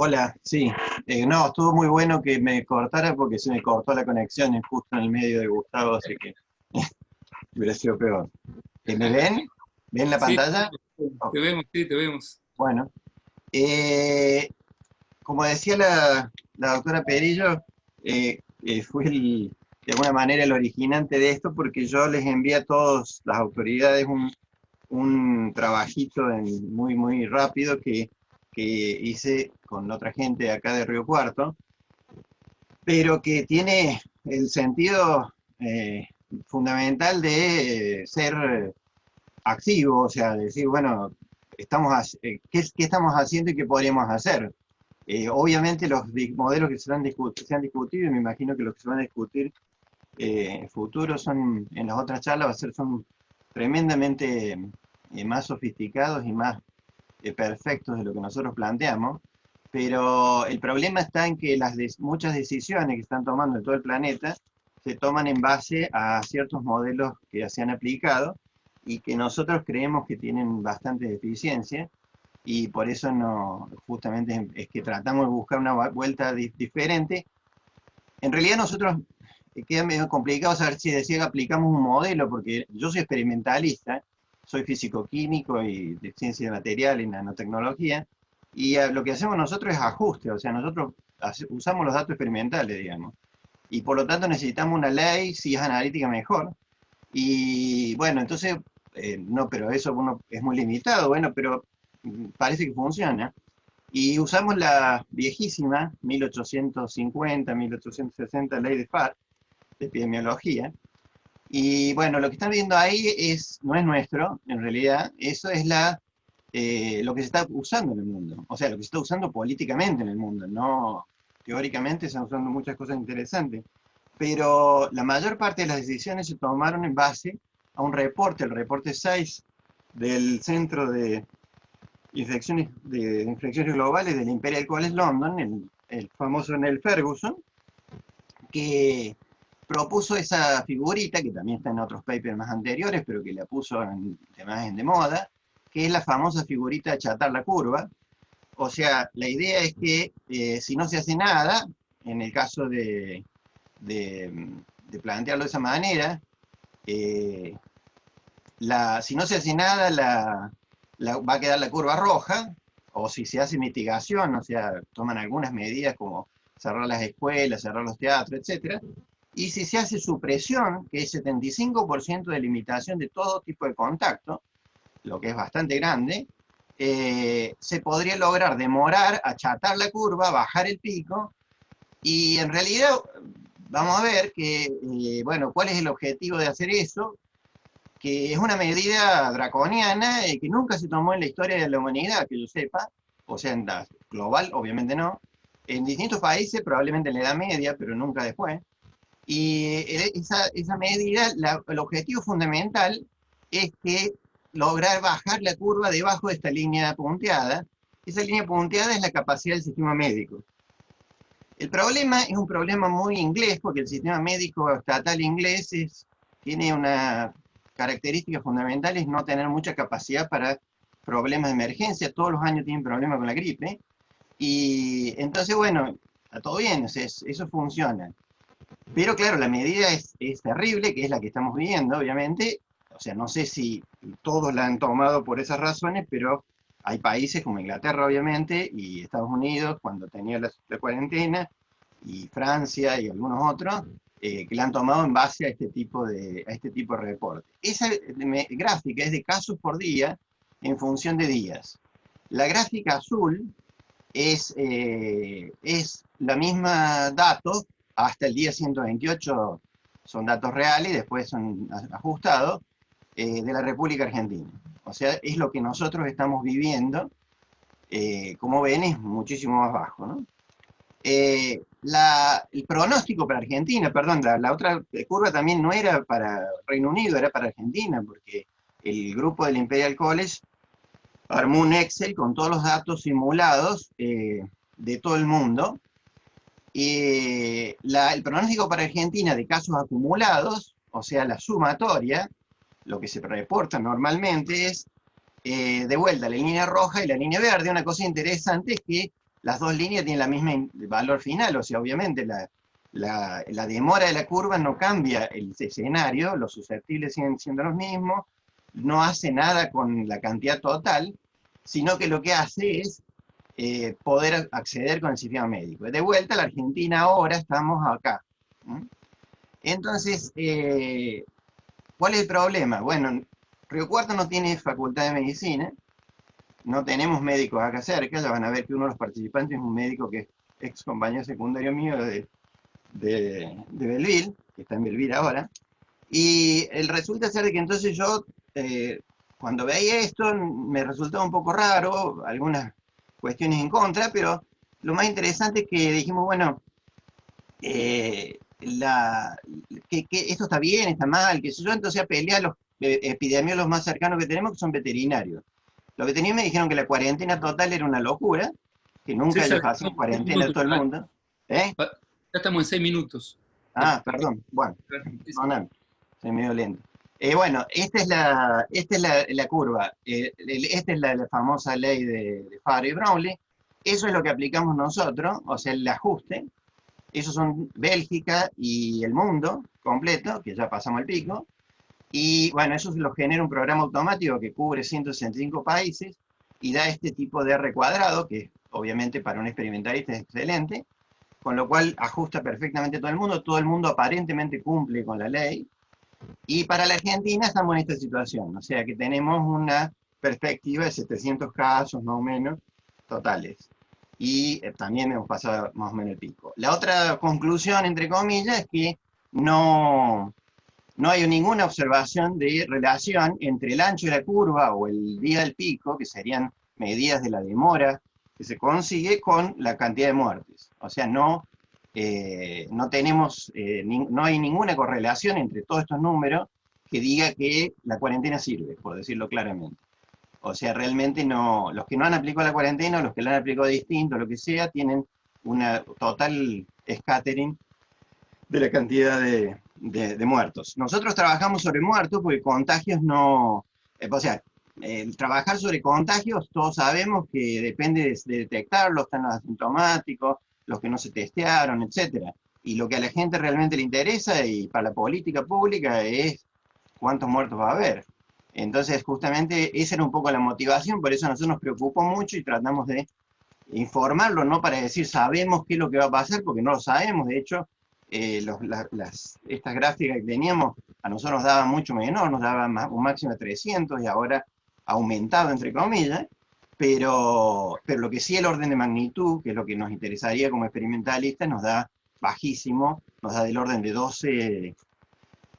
Hola, sí. Eh, no, estuvo muy bueno que me cortara porque se me cortó la conexión justo en el medio de Gustavo, así que <laughs> hubiera sido peor. ¿Me ven? ¿Ven la pantalla? te vemos, sí, te vemos. Bueno. Eh, como decía la, doctora Perillo, eh, eh, fue de alguna manera el originante de esto porque yo les envié a todas las autoridades un, un trabajito en, muy, muy rápido que, que hice con otra gente acá de Río Cuarto, pero que tiene el sentido eh, fundamental de ser activo, o sea, decir, bueno, estamos, eh, ¿qué, ¿qué, estamos haciendo y qué podríamos hacer? Eh, obviamente los modelos que se han, se han, discutido, y me imagino que los que se van a discutir en futuro son, en las otras charlas, va a ser, son tremendamente más sofisticados y más perfectos de lo que nosotros planteamos, pero el problema está en que las muchas decisiones que están tomando en todo el planeta se toman en base a ciertos modelos que se han aplicado y que nosotros creemos que tienen bastante deficiencia y por eso no, justamente es que tratamos de buscar una vuelta diferente. En realidad nosotros eh, queda medio complicado saber si que aplicamos un modelo, porque yo soy experimentalista, soy físico-químico y de ciencia de material y nanotecnología, y lo que hacemos nosotros es ajuste, o sea, nosotros usamos los datos experimentales, digamos. Y por lo tanto necesitamos una ley, si es analítica mejor. Y bueno, entonces, eh, no, pero eso uno es muy limitado, bueno, pero mm, parece que funciona. Y usamos la viejísima 1850, 1860 ley de FAR, de epidemiología. Y bueno, lo que están viendo ahí es, no es nuestro, en realidad, eso es la eh, lo que se está usando en el mundo, o sea, lo que se está usando políticamente en el mundo, no teóricamente se están usando muchas cosas interesantes, pero la mayor parte de las decisiones se tomaron en base a un reporte, el reporte 6 del Centro de Infecciones, de Infecciones Globales del Imperial College London, el, el famoso Neil Ferguson, que propuso esa figurita, que también está en otros papers más anteriores, pero que la puso en, en de moda, que es la famosa figurita de achatar la curva. O sea, la idea es que eh, si no se hace nada, en el caso de, de, plantearlo de esa manera, eh, la, si no se hace nada, la, va a quedar la curva roja, o si se hace mitigación, o sea, toman algunas medidas como cerrar las escuelas, cerrar los teatros, etc. Y si se hace supresión, que es 75% de limitación de todo tipo de contacto, lo que es bastante grande, eh, se podría lograr demorar, achatar la curva, bajar el pico, y en realidad vamos a ver que, eh, bueno, cuál es el objetivo de hacer eso, que es una medida draconiana y que nunca se tomó en la historia de la humanidad, que yo sepa, o sea, en la global, obviamente no, en distintos países, probablemente en la Edad Media, pero nunca después, y esa, esa medida, el objetivo fundamental es que lograr bajar la curva debajo de esta línea punteada. Esa línea punteada es la capacidad del sistema médico. El problema es un problema muy inglés, porque el sistema médico estatal inglés tiene una característica fundamental, es no tener mucha capacidad para problemas de emergencia. Todos los años tienen problemas con la gripe. Y entonces, bueno, está todo bien, eso funciona. Pero claro, la medida es, terrible, que es la que estamos viendo, obviamente, o sea, no sé si todos la han tomado por esas razones, pero hay países como Inglaterra, obviamente, y Estados Unidos, cuando tenía la, cuarentena, y Francia y algunos otros, eh, que la han tomado en base a este tipo de, a este tipo de reporte. Esa gráfica es de casos por día en función de días. La gráfica azul es, eh, es la misma datos hasta el día 128, son datos reales, después son ajustados, eh, de la República Argentina. O sea, es lo que nosotros estamos viviendo, eh, como ven, es muchísimo más bajo. Eh, el pronóstico para Argentina, perdón, la, otra curva también no era para Reino Unido, era para Argentina, porque el grupo del Imperial College armó un Excel con todos los datos simulados de todo el mundo, y el pronóstico para Argentina de casos acumulados, o sea, la sumatoria, lo que se reporta normalmente es eh, de vuelta la línea roja y la línea verde. Una cosa interesante es que las dos líneas tienen la misma valor final, o sea, obviamente la, la, demora de la curva no cambia el escenario, los susceptibles siguen siendo los mismos, no hace nada con la cantidad total, sino que lo que hace es eh, poder acceder con el sistema médico. De vuelta, la Argentina ahora estamos acá. Entonces, eh, ¿Cuál es el problema? Bueno, Río Cuarto no tiene facultad de medicina, no tenemos médicos acá cerca, ya van a ver que uno de los participantes es un médico que es ex compañero secundario mío de, de, de Belville, que está en Belville ahora, y el resulta ser que entonces yo, eh, cuando veía esto, me resultaba un poco raro, algunas cuestiones en contra, pero lo más interesante es que dijimos, bueno, eh, la, que, esto está bien, está mal, que yo, entonces apelé a los eh, epidemiólogos más cercanos que tenemos, que son veterinarios. Los veterinarios me dijeron que la cuarentena total era una locura, que nunca sí, hacen cuarentena a todo el mundo. ¿Eh? Ya estamos en seis minutos. Ah, perdón, bueno, perdóname, soy medio lento. Eh, bueno, esta es la, esta es la, curva, eh, esta es la, famosa ley de, de Farr y Brownlee, eso es lo que aplicamos nosotros, o sea, el ajuste, esos son Bélgica y el mundo completo, que ya pasamos el pico, y bueno, eso lo genera un programa automático que cubre 165 países y da este tipo de R cuadrado, que obviamente para un experimentalista es excelente, con lo cual ajusta perfectamente todo el mundo, todo el mundo aparentemente cumple con la ley, y para la Argentina estamos en esta situación, o sea que tenemos una perspectiva de 700 casos más o menos totales. Y eh, también hemos pasado más o menos el pico. La otra conclusión, entre comillas, es que no, no hay ninguna observación de relación entre el ancho de la curva o el día del pico, que serían medidas de la demora que se consigue con la cantidad de muertes. O sea, no, eh, no tenemos, eh, no hay ninguna correlación entre todos estos números que diga que la cuarentena sirve, por decirlo claramente. O sea, realmente no, los que no han aplicado la cuarentena, los que la han aplicado distinto, lo que sea, tienen una total scattering de la cantidad de, de, muertos. Nosotros trabajamos sobre muertos porque contagios no... Eh, o sea, el trabajar sobre contagios, todos sabemos que depende de, detectarlos, están los asintomáticos, los que no se testearon, etc. Y lo que a la gente realmente le interesa y para la política pública es cuántos muertos va a haber. Entonces, justamente, esa era un poco la motivación, por eso a nosotros nos preocupó mucho y tratamos de informarlo, no para decir sabemos qué es lo que va a pasar, porque no lo sabemos, de hecho, eh, las, estas gráficas que teníamos a nosotros nos daban mucho menor, nos daban un máximo de 300 y ahora aumentado entre comillas, pero, pero lo que sí el orden de magnitud, que es lo que nos interesaría como experimentalistas, nos da bajísimo, nos da del orden de 12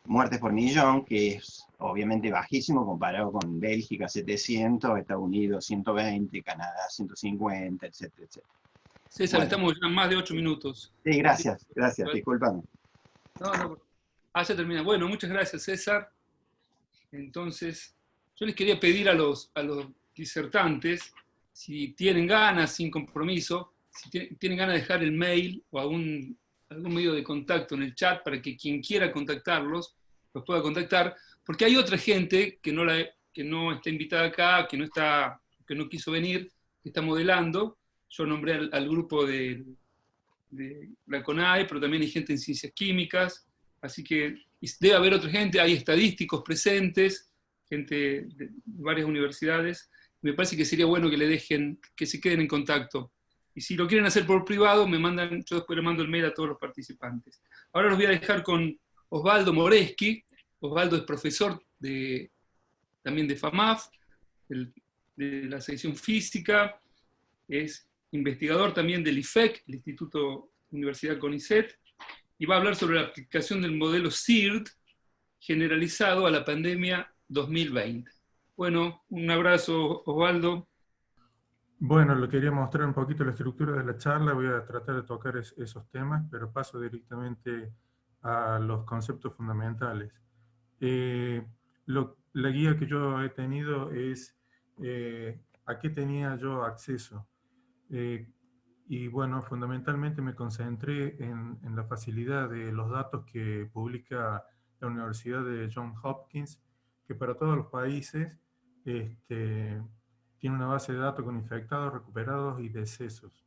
muertes por millón, que es obviamente bajísimo comparado con Bélgica 700, Estados Unidos 120, Canadá 150, etcétera, etcétera. César, estamos ya más de ocho minutos. Sí, gracias, gracias, disculpame. No, no, ah, ya termina. Bueno, muchas gracias, César. Entonces, yo les quería pedir a los, a los disertantes, si tienen ganas, sin compromiso, si tienen ganas de dejar el mail o algún, algún medio de contacto en el chat para que quien quiera contactarlos los pueda contactar, porque hay otra gente que no, que no está invitada acá, que no, está, que no quiso venir, que está modelando, yo nombré al, grupo de, la CONAE, pero también hay gente en ciencias químicas, así que debe haber otra gente, hay estadísticos presentes, gente de varias universidades, me parece que sería bueno que le dejen, que se queden en contacto. Y si lo quieren hacer por privado, me mandan, yo después le mando el mail a todos los participantes. Ahora los voy a dejar con Osvaldo Moreski. Osvaldo es profesor de, también de FAMAF, de la sección física, es investigador también del IFEC, el Instituto Universidad CONICET, y va a hablar sobre la aplicación del modelo CIRT generalizado a la pandemia 2020. Bueno, un abrazo, Osvaldo. Bueno, le quería mostrar un poquito la estructura de la charla, voy a tratar de tocar esos temas, pero paso directamente a los conceptos fundamentales. Eh, la guía que yo he tenido es eh, a qué tenía yo acceso. Eh, y bueno, fundamentalmente me concentré en, la facilidad de los datos que publica la Universidad de Johns Hopkins, que para todos los países este, tiene una base de datos con infectados, recuperados y decesos.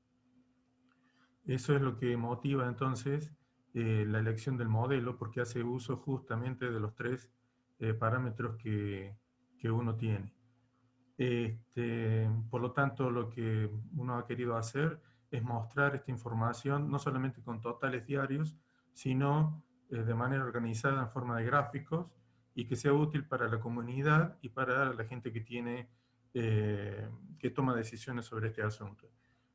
Eso es lo que motiva entonces eh, la elección del modelo, porque hace uso justamente de los tres eh, parámetros que, que uno tiene. Este, por lo tanto, lo que uno ha querido hacer es mostrar esta información no solamente con totales diarios, sino eh, de manera organizada en forma de gráficos y que sea útil para la comunidad y para la gente que tiene, eh, que toma decisiones sobre este asunto.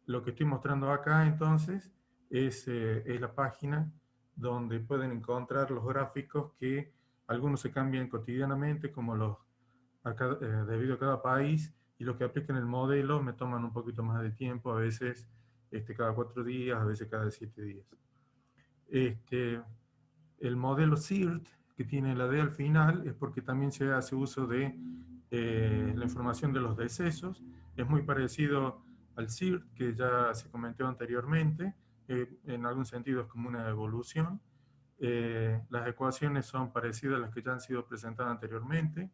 Lo que estoy mostrando acá entonces es, eh, es la página donde pueden encontrar los gráficos que algunos se cambian cotidianamente, como los eh, debido a cada país, y los que aplican el modelo me toman un poquito más de tiempo, a veces este, cada cuatro días, a veces cada siete días. Este, el modelo CIRT, que tiene la D al final, es porque también se hace uso de eh, la información de los decesos. Es muy parecido al CIRT, que ya se comentó anteriormente, eh, en algún sentido es como una evolución. Eh, las ecuaciones son parecidas a las que ya han sido presentadas anteriormente.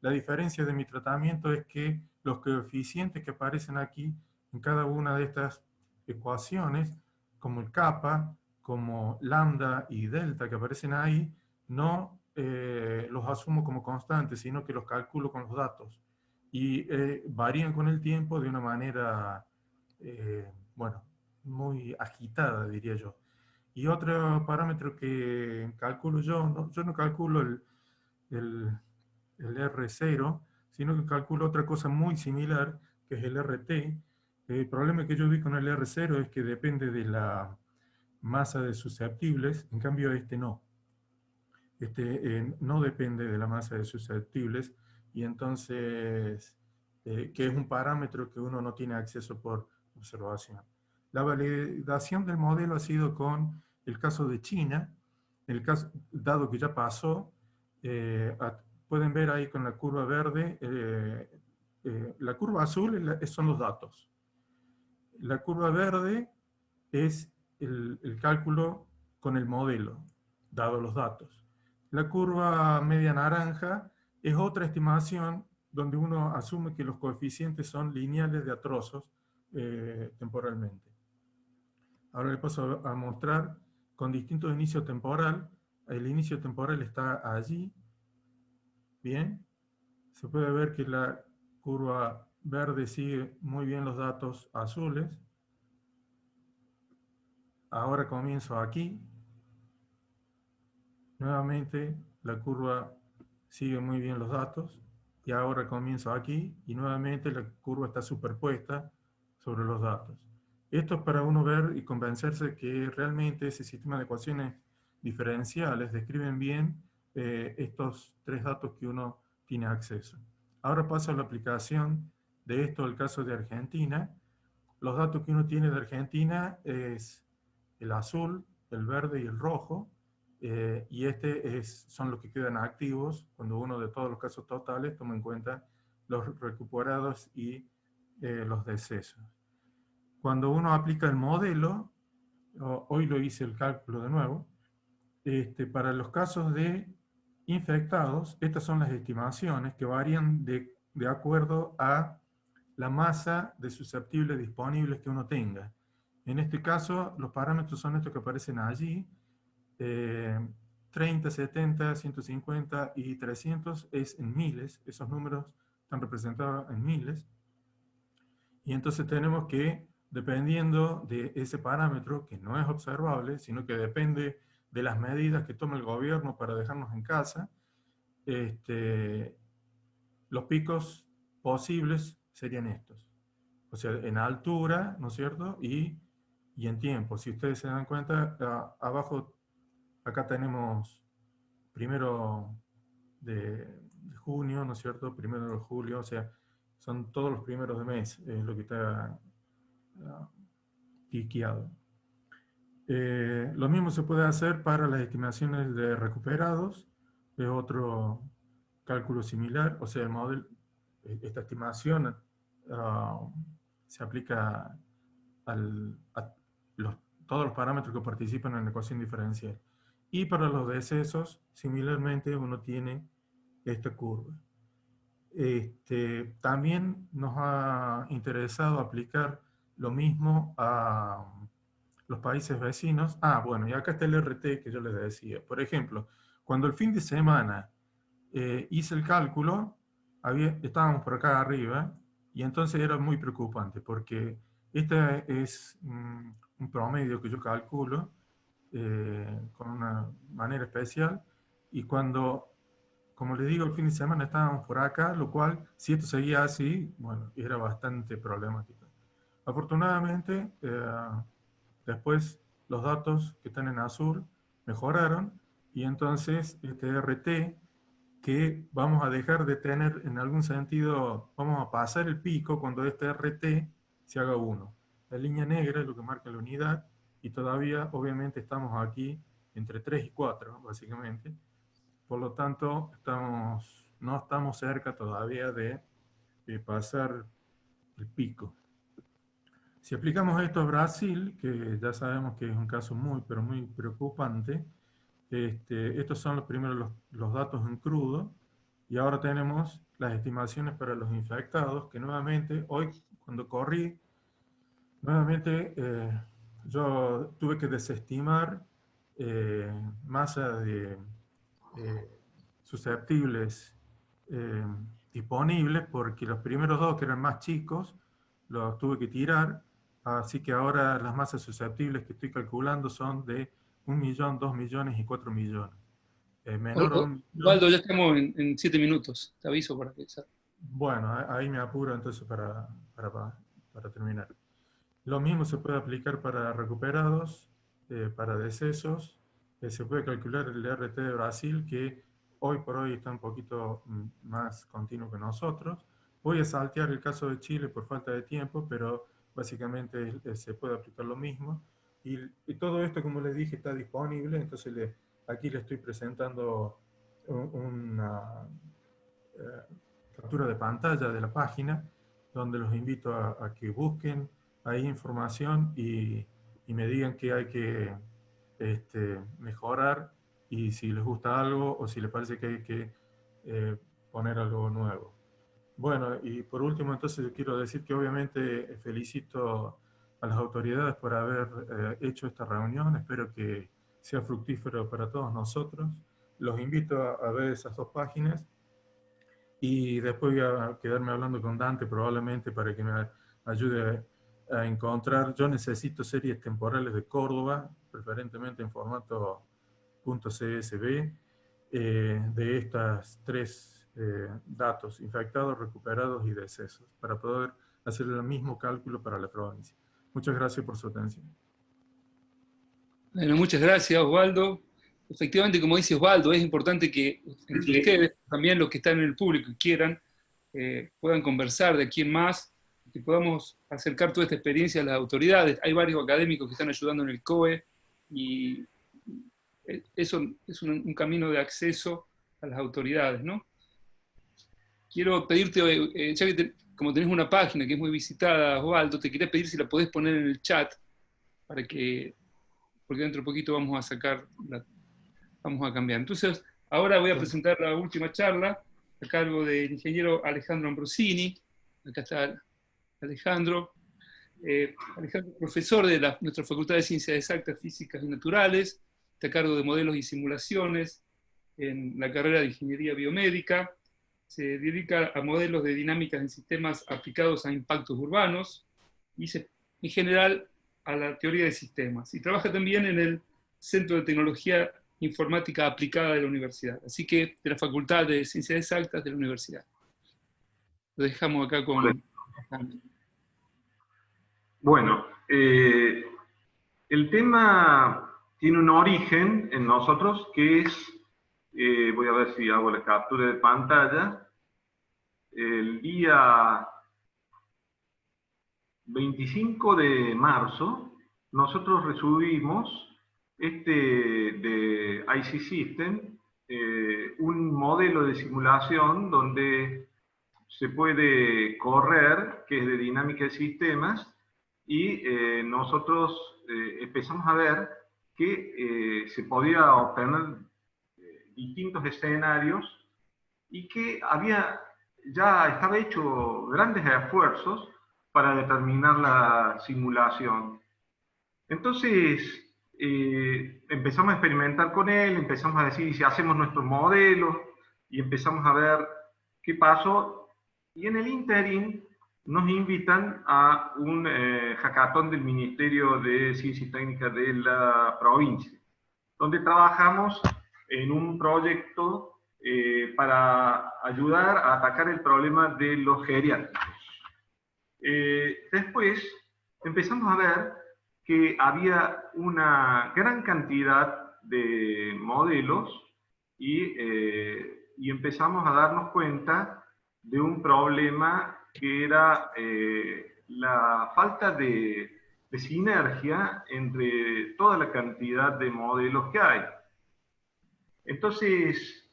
La diferencia de mi tratamiento es que los coeficientes que aparecen aquí en cada una de estas ecuaciones, como el kappa, como lambda y delta que aparecen ahí, no eh, los asumo como constantes, sino que los calculo con los datos. Y varían con el tiempo de una manera, bueno, muy agitada, diría yo. Y otro parámetro que calculo yo, yo no calculo el, el, el, R0, sino que calculo otra cosa muy similar, que es el RT. El problema que yo vi con el R0 es que depende de la masa de susceptibles, en cambio este no. Este eh, no depende de la masa de susceptibles, y entonces, eh, que es un parámetro que uno no tiene acceso por observación. La validación del modelo ha sido con el caso de China, dado que ya pasó, eh, pueden ver ahí con la curva verde, la curva azul son los datos. La curva verde es el, el cálculo con el modelo, dado los datos. La curva media naranja es otra estimación donde uno asume que los coeficientes son lineales de atrozos temporalmente. Ahora le paso a mostrar con distinto inicio temporal. El inicio temporal está allí. Bien. Se puede ver que la curva verde sigue muy bien los datos azules. Ahora comienzo aquí. Nuevamente la curva sigue muy bien los datos. Y ahora comienzo aquí y nuevamente la curva está superpuesta sobre los datos. Esto es para uno ver y convencerse que realmente ese sistema de ecuaciones diferenciales describen bien eh, estos tres datos que uno tiene acceso. Ahora paso a la aplicación de esto al caso de Argentina. Los datos que uno tiene de Argentina es el azul, el verde y el rojo, eh, y este es, son los que quedan activos cuando uno de todos los casos totales toma en cuenta los recuperados y eh, los decesos. Cuando uno aplica el modelo, hoy lo hice el cálculo de nuevo, este, para los casos de infectados, estas son las estimaciones que varían de, acuerdo a la masa de susceptibles disponibles que uno tenga. En este caso, los parámetros son estos que aparecen allí. 30, 70, 150 y 300 es en miles. Esos números están representados en miles. Y entonces tenemos que dependiendo de ese parámetro que no es observable, sino que depende de las medidas que toma el gobierno para dejarnos en casa, este, los picos posibles serían estos. O sea, en altura, ¿no es cierto? Y, y en tiempo. Si ustedes se dan cuenta, abajo, acá tenemos primero de, junio, ¿no es cierto? Primero de julio, o sea, son todos los primeros de mes, es lo que está piqueado. Eh, lo mismo se puede hacer para las estimaciones de recuperados, es otro cálculo similar, o sea, el modelo, esta estimación ah, se aplica a todos los parámetros que participan en la ecuación diferencial. Y para los decesos, similarmente, uno tiene esta curva. Este, también nos ha interesado aplicar lo mismo a los países vecinos. Ah, bueno, y acá está el RT que yo les decía. Por ejemplo, cuando el fin de semana eh, hice el cálculo, había, estábamos por acá arriba, y entonces era muy preocupante, porque este es mm, un promedio que yo calculo eh, con una manera especial, y cuando como les digo, el fin de semana estábamos por acá, lo cual, si esto seguía así, bueno, era bastante problemático. Afortunadamente, eh, después los datos que están en azul mejoraron, y entonces este RT, que vamos a dejar de tener en algún sentido, vamos a pasar el pico cuando este RT se haga 1. La línea negra es lo que marca la unidad, y todavía obviamente estamos aquí entre 3 y 4, básicamente. Por lo tanto, estamos, no estamos cerca todavía de, pasar el pico. Si aplicamos esto a Brasil, que ya sabemos que es un caso muy, pero muy preocupante, este, estos son los primeros los, los, datos en crudo, y ahora tenemos las estimaciones para los infectados, que nuevamente, hoy cuando corrí, nuevamente eh, yo tuve que desestimar eh, masa de eh, susceptibles eh, disponibles porque los primeros dos que eran más chicos los tuve que tirar, así que ahora las masas susceptibles que estoy calculando son de un millón, dos millones y cuatro millones. menor Waldo, ya estamos en, siete minutos, te aviso para que... Bueno, ahí me apuro entonces para, para, para terminar. Lo mismo se puede aplicar para recuperados, eh, para decesos. Eh, se puede calcular el RT de Brasil, que hoy por hoy está un poquito mm, más continuo que nosotros. Voy a saltear el caso de Chile por falta de tiempo, pero básicamente eh, se puede aplicar lo mismo. Y, todo esto, como les dije, está disponible, entonces le, aquí les estoy presentando una captura de pantalla de la página, donde los invito a que busquen hay información y, me digan que hay que este, mejorar y si les gusta algo o si les parece que hay que eh, poner algo nuevo. Bueno, y por último entonces quiero decir que obviamente felicito a las autoridades por haber eh, hecho esta reunión, espero que sea fructífero para todos nosotros. Los invito a, a ver esas dos páginas y después voy a quedarme hablando con Dante probablemente para que me ayude a encontrar, yo necesito series temporales de Córdoba, preferentemente en formato .csv, eh, de estas tres eh, datos, infectados, recuperados y decesos, para poder hacer el mismo cálculo para la provincia. Muchas gracias por su atención. Bueno, muchas gracias, Osvaldo. Efectivamente, como dice Osvaldo, es importante que ustedes, también los que están en el público y quieran, eh, puedan conversar de aquí en más, que podamos acercar toda esta experiencia a las autoridades. Hay varios académicos que están ayudando en el COE y eso es un, camino de acceso a las autoridades, ¿no? Quiero pedirte, eh, ya que como tenés una página que es muy visitada, Osvaldo, te quería pedir si la podés poner en el chat para que, porque dentro de poquito vamos a sacar, vamos a cambiar. Entonces, ahora voy a presentar la última charla a cargo del ingeniero Alejandro Ambrosini. Acá está Alejandro. Eh, Alejandro es profesor de la, nuestra Facultad de Ciencias Exactas, Físicas y Naturales, está a cargo de modelos y simulaciones en la carrera de Ingeniería Biomédica, se dedica a modelos de dinámicas en sistemas aplicados a impactos urbanos y en general a la teoría de sistemas. Y trabaja también en el Centro de Tecnología Informática Aplicada de la Universidad, así que de la Facultad de Ciencias Exactas de la Universidad. Lo dejamos acá con... Bueno, eh, el tema tiene un origen en nosotros que es, eh, voy a ver si hago la captura de pantalla, el día 25 de marzo nosotros recibimos este de IC System, eh, un modelo de simulación donde se puede correr, que es de dinámica de sistemas, y eh, nosotros eh, empezamos a ver que eh, se podía obtener distintos escenarios y que había, ya estaba hecho grandes esfuerzos para determinar la simulación. Entonces, empezamos a experimentar con él, empezamos a decir si hacemos nuestro modelo y empezamos a ver qué pasó. Y en el interim nos invitan a un eh, hackathon del Ministerio de Ciencia y Técnica de la provincia, donde trabajamos en un proyecto eh, para ayudar a atacar el problema de los geriátricos. Eh, después empezamos a ver que había una gran cantidad de modelos y, eh, y empezamos a darnos cuenta de un problema que era la falta de, de sinergia entre toda la cantidad de modelos que hay. Entonces,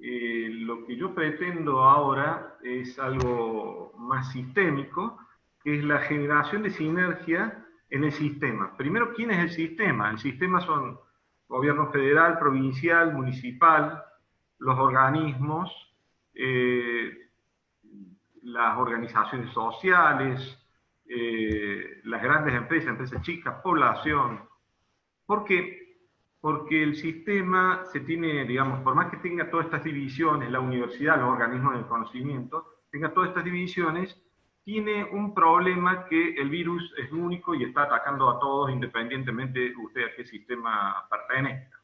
eh, lo que yo pretendo ahora es algo más sistémico, que es la generación de sinergia en el sistema. Primero, ¿quién es el sistema? El sistema son gobierno federal, provincial, municipal, los organismos, eh, las organizaciones sociales, eh, las grandes empresas, empresas chicas, población. Porque porque el sistema se tiene, digamos, por más que tenga todas estas divisiones, la universidad, los organismos del conocimiento, tenga todas estas divisiones, tiene un problema que el virus es único y está atacando a todos independientemente de usted a qué sistema pertenezca.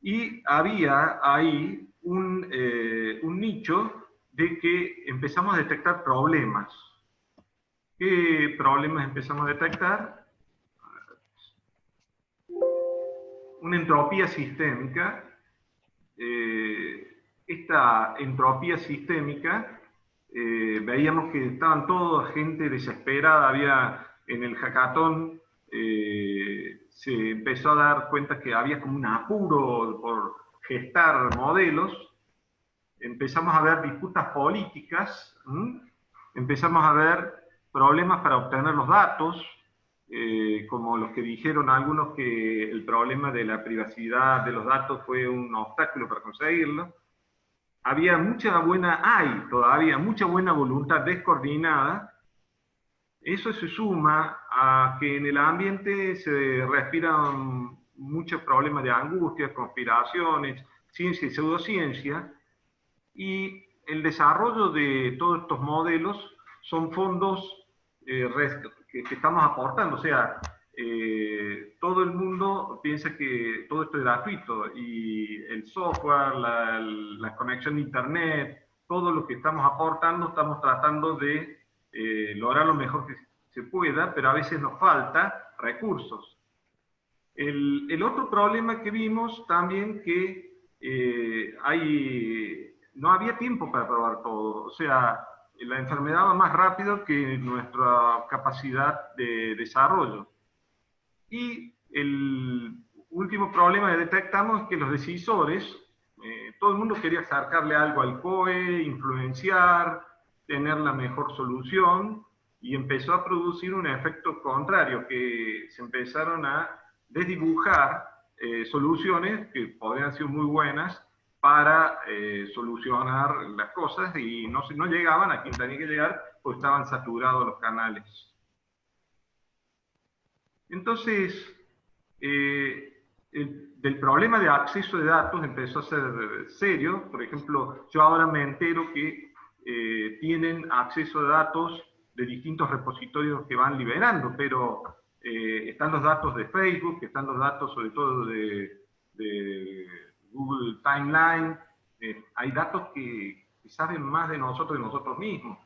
Y había ahí un, eh, un nicho de que empezamos a detectar problemas. ¿Qué problemas empezamos a detectar? una entropía sistémica. Eh, esta entropía sistémica, eh, veíamos que estaban toda gente desesperada, había en el hackathon, eh, se empezó a dar cuenta que había como un apuro por gestar modelos, empezamos a ver disputas políticas, empezamos a ver problemas para obtener los datos, eh, como los que dijeron algunos que el problema de la privacidad de los datos fue un obstáculo para conseguirlo. Había mucha buena, hay todavía mucha buena voluntad descoordinada. Eso se suma a que en el ambiente se respiran muchos problemas de angustia, conspiraciones, ciencia y pseudociencia, y el desarrollo de todos estos modelos son fondos eh, que, estamos aportando. O sea, eh, todo el mundo piensa que todo esto es gratuito y el software, la, conexión a internet, todo lo que estamos aportando, estamos tratando de eh, lograr lo mejor que se pueda, pero a veces nos falta recursos. El, el otro problema que vimos también que eh, hay, no había tiempo para probar todo. O sea, la enfermedad va más rápido que nuestra capacidad de desarrollo. Y el último problema que detectamos es que los decisores, eh, todo el mundo quería acercarle algo al COE, influenciar, tener la mejor solución, y empezó a producir un efecto contrario, que se empezaron a desdibujar eh, soluciones que podrían ser muy buenas, para eh, solucionar las cosas y no, llegaban a quien tenía que llegar, pues estaban saturados los canales. Entonces, eh, el, problema de acceso de datos empezó a ser serio. Por ejemplo, yo ahora me entero que eh, tienen acceso a datos de distintos repositorios que van liberando, pero están los datos de Facebook, están los datos sobre todo de Google Timeline, eh, hay datos que, saben más de nosotros de nosotros mismos.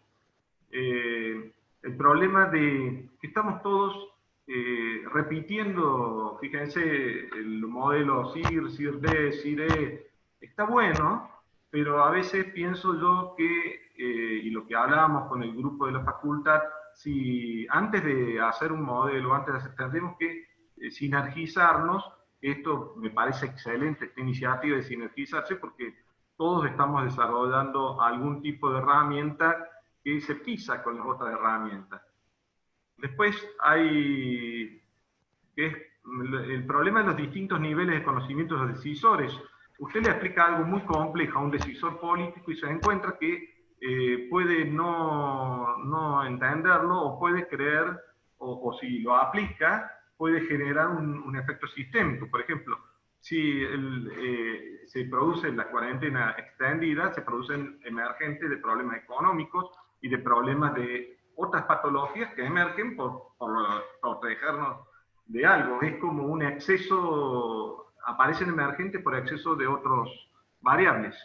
Eh, el problema de que estamos todos eh, repitiendo, fíjense, el modelo CIR, CIR-D, CIR-E, está bueno, pero a veces pienso yo que, y lo que hablábamos con el grupo de la facultad, si antes de hacer un modelo, antes de hacer, tendremos que sinergizarnos esto me parece excelente, esta iniciativa de sinergizarse, porque todos estamos desarrollando algún tipo de herramienta que se pisa con las otras herramientas. Después hay el problema de los distintos niveles de conocimiento de los decisores. Usted le explica algo muy complejo a un decisor político y se encuentra que eh, puede no, no, entenderlo o puede creer, o, o si lo aplica, puede generar un, efecto sistémico. Por ejemplo, si eh, se produce la cuarentena extendida, se producen emergentes de problemas económicos y de problemas de otras patologías que emergen por, por protegernos de algo. Es como un exceso, aparecen emergentes por exceso de otros variables.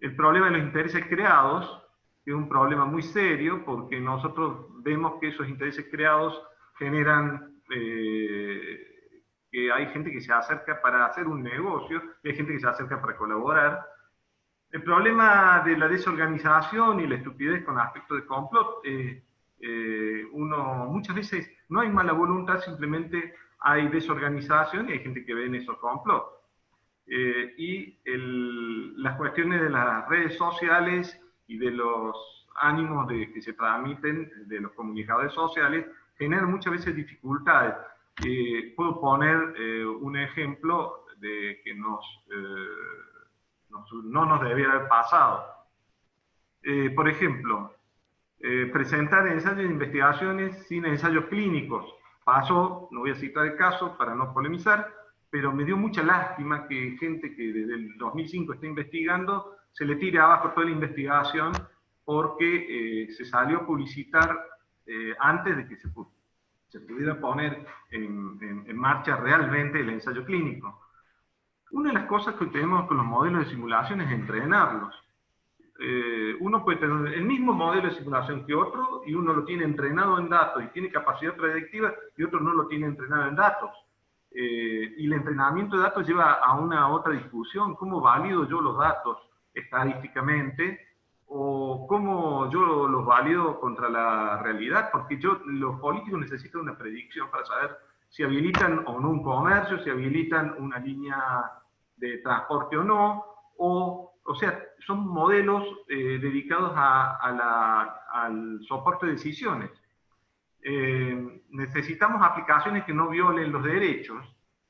El problema de los intereses creados, es un problema muy serio, porque nosotros vemos que esos intereses creados generan eh, que hay gente que se acerca para hacer un negocio, y hay gente que se acerca para colaborar. El problema de la desorganización y la estupidez con aspecto de complot, eh, eh, uno muchas veces no hay mala voluntad, simplemente hay desorganización y hay gente que ve en esos complots. Eh, y las cuestiones de las redes sociales y de los ánimos de, que se transmiten de los comunicadores sociales generan muchas veces dificultades. Eh, puedo poner eh, un ejemplo de que nos, no nos debiera haber pasado. por ejemplo, presentar ensayos de investigaciones sin ensayos clínicos. Pasó, no voy a citar el caso para no polemizar, pero me dio mucha lástima que gente que desde el 2005 está investigando se le tire abajo toda la investigación porque eh, se salió a publicitar eh, antes de que se, se pudiera poner en, en, marcha realmente el ensayo clínico. Una de las cosas que tenemos con los modelos de simulación es entrenarlos. Eh, uno puede tener el mismo modelo de simulación que otro y uno lo tiene entrenado en datos y tiene capacidad predictiva y otro no lo tiene entrenado en datos. Eh, y el entrenamiento de datos lleva a una otra discusión, cómo valido yo los datos estadísticamente o cómo yo los valido contra la realidad, porque yo, los políticos necesitan una predicción para saber si habilitan o no un comercio, si habilitan una línea de transporte o no, o, o sea, son modelos eh, dedicados a, la, al soporte de decisiones. Eh, necesitamos aplicaciones que no violen los derechos.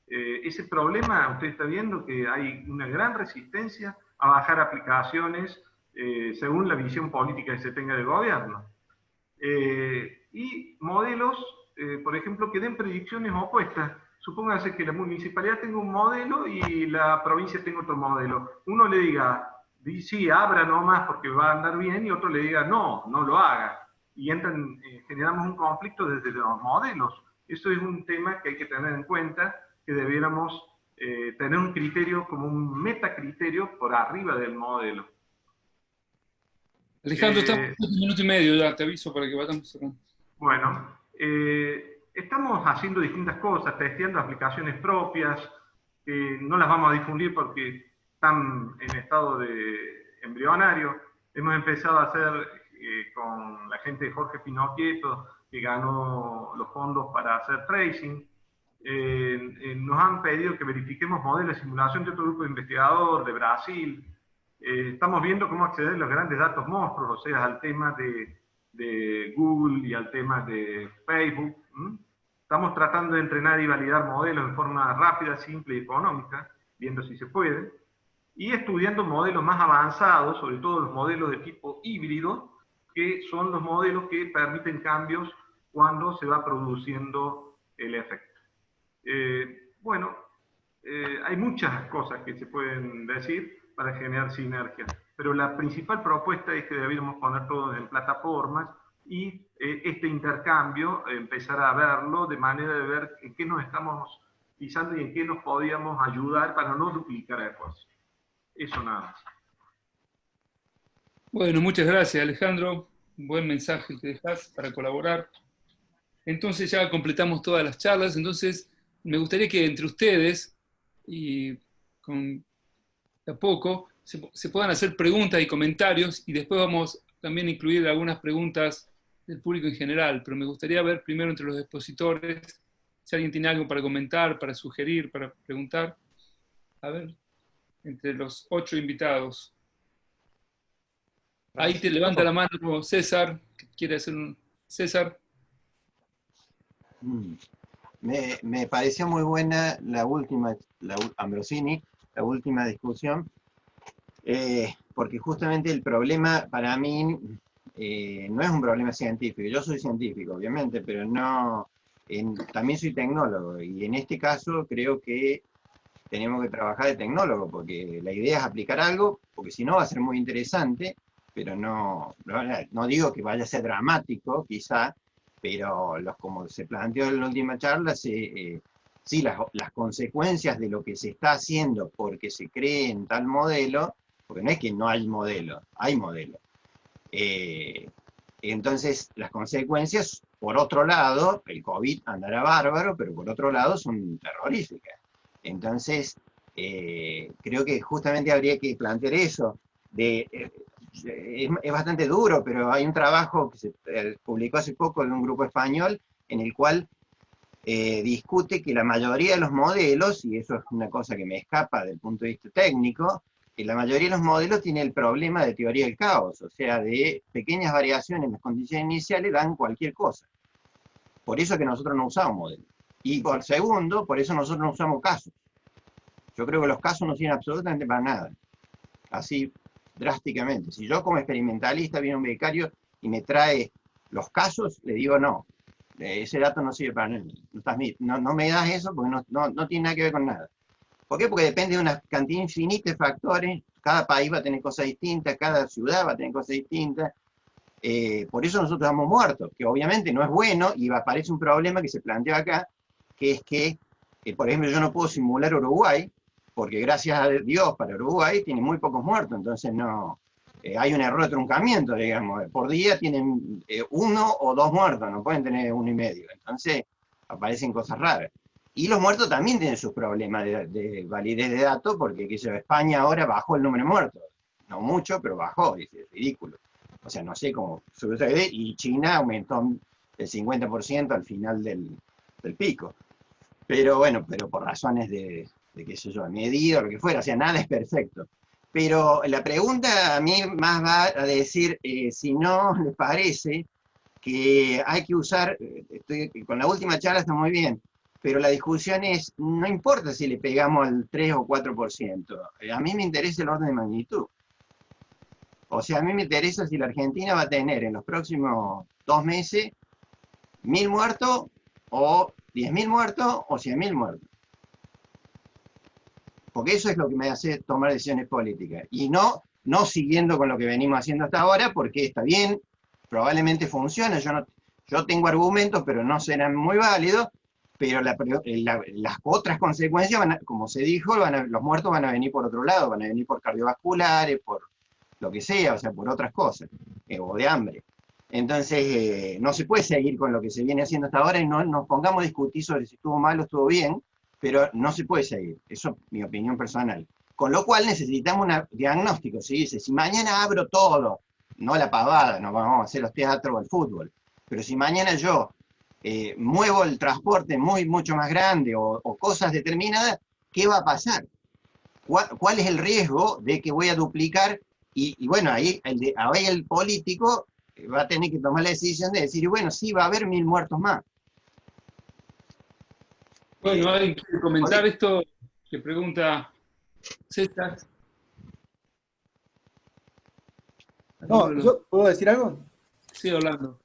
Eh, ese problema, usted está viendo que hay una gran resistencia a bajar aplicaciones eh, según la visión política que se tenga del gobierno. y modelos, por ejemplo, que den predicciones opuestas. Supóngase que la municipalidad tenga un modelo y la provincia tenga otro modelo. Uno le diga, sí, abra nomás porque va a andar bien, y otro le diga, no, no lo haga y entran, eh, generamos un conflicto desde los modelos. Eso es un tema que hay que tener en cuenta, que debiéramos eh, tener un criterio como un metacriterio por arriba del modelo. Alejandro, estamos en un minuto y medio ya, te aviso para que vayamos cerrando. Bueno, eh, estamos haciendo distintas cosas, testeando aplicaciones propias, que no las vamos a difundir porque están en estado de embrionario. Hemos empezado a hacer eh, con la gente de Jorge Pinocchieto, que ganó los fondos para hacer tracing. Eh, eh, nos han pedido que verifiquemos modelos de simulación de otro grupo de investigador de Brasil. Estamos viendo cómo acceder a los grandes datos monstruos, o sea, al tema de, de Google y al tema de Facebook. Estamos tratando de entrenar y validar modelos de forma rápida, simple y económica, viendo si se puede. Y estudiando modelos más avanzados, sobre todo los modelos de tipo híbrido, que son los modelos que permiten cambios cuando se va produciendo el efecto. Eh, bueno, eh, hay muchas cosas que se pueden decir para generar sinergia, pero la principal propuesta es que debiéramos poner todo en plataformas y eh, este intercambio empezar a verlo de manera de ver en qué nos estamos pisando y en qué nos podíamos ayudar para no duplicar esfuerzos. Eso nada más. Bueno, muchas gracias Alejandro, buen mensaje que dejas para colaborar. Entonces ya completamos todas las charlas, entonces me gustaría que entre ustedes y con a poco se, puedan hacer preguntas y comentarios y después vamos también a incluir algunas preguntas del público en general, pero me gustaría ver primero entre los expositores si alguien tiene algo para comentar, para sugerir, para preguntar. A ver, entre los ocho invitados. Ahí te levanta la mano César, quiere hacer un... César. Mm. Me, pareció muy buena la última, la, Ambrosini, la última discusión, eh, porque justamente el problema para mí eh, no es un problema científico. Yo soy científico, obviamente, pero no, también soy tecnólogo, y en este caso creo que tenemos que trabajar de tecnólogo, porque la idea es aplicar algo, porque si no va a ser muy interesante, pero no, no, digo que vaya a ser dramático, quizá, pero los, como se planteó en la última charla, eh, sí, las, consecuencias de lo que se está haciendo porque se cree en tal modelo porque no es que no hay modelo, hay modelo. Eh, entonces, las consecuencias, por otro lado, el COVID andará bárbaro, pero por otro lado son terroríficas. Entonces, eh, creo que justamente habría que plantear eso. De, eh, es, bastante duro, pero hay un trabajo que se publicó hace poco en un grupo español en el cual discute que la mayoría de los modelos, y eso es una cosa que me escapa del punto de vista técnico, la mayoría de los modelos tiene el problema de teoría del caos, o sea, de pequeñas variaciones en las condiciones iniciales dan cualquier cosa. Por eso que nosotros no usamos modelos. Y por segundo, por eso nosotros no usamos casos. Yo creo que los casos no sirven absolutamente para nada. Así, drásticamente. Si yo como experimentalista viene un becario y me trae los casos, le digo no. Ese dato no sirve para nada. No, no me das eso porque no, no tiene nada que ver con nada. ¿Por qué? Porque depende de una cantidad infinita de factores, cada país va a tener cosas distintas, cada ciudad va a tener cosas distintas, eh, por eso nosotros estamos muertos, que obviamente no es bueno, y aparece un problema que se plantea acá, que es que, eh, por ejemplo, yo no puedo simular Uruguay, porque gracias a Dios para Uruguay tiene muy pocos muertos, entonces no, eh, hay un error de truncamiento, digamos, por día tienen uno o dos muertos, no pueden tener uno y medio, entonces aparecen cosas raras. Y los muertos también tienen sus problemas de, validez de datos, porque sé, España ahora bajó el número de muertos. No mucho, pero bajó, es, ridículo. O sea, no sé cómo sucede, y China aumentó el 50% al final del, pico. Pero bueno, pero por razones de, qué sé yo, medido, lo que fuera, o sea, nada es perfecto. Pero la pregunta a mí más va a decir, eh, si no les parece que hay que usar, eh, estoy, con la última charla está muy bien, pero la discusión es, no importa si le pegamos al 3 o 4%, eh, a mí me interesa el orden de magnitud. O sea, a mí me interesa si la Argentina va a tener en los próximos dos meses mil muertos o 10.000 muertos o 100.000 muertos. Porque eso es lo que me hace tomar decisiones políticas. Y no, no siguiendo con lo que venimos haciendo hasta ahora, porque está bien, probablemente funciona, yo, no, yo tengo argumentos, pero no serán muy válidos, pero eh, las otras consecuencias, como se dijo, los muertos van a venir por otro lado, van a venir por cardiovasculares, por lo que sea, o sea, por otras cosas, eh, o de hambre. Entonces, eh, no se puede seguir con lo que se viene haciendo hasta ahora y no nos pongamos a discutir sobre si estuvo mal o estuvo bien, pero no se puede seguir, eso es mi opinión personal. Con lo cual necesitamos un diagnóstico, se dice, si mañana abro todo, no la pavada, no vamos a hacer los teatros o el fútbol, pero si mañana yo eh, muevo el transporte muy, mucho más grande o, cosas determinadas, ¿qué va a pasar? ¿Cuál, es el riesgo de que voy a duplicar? Y, bueno, ahí el, ahí el político va a tener que tomar la decisión de decir, bueno, sí, va a haber mil muertos más. Bueno, ¿alguien quiere comentar esto que pregunta César? No, ¿yo puedo decir algo? Sí, Orlando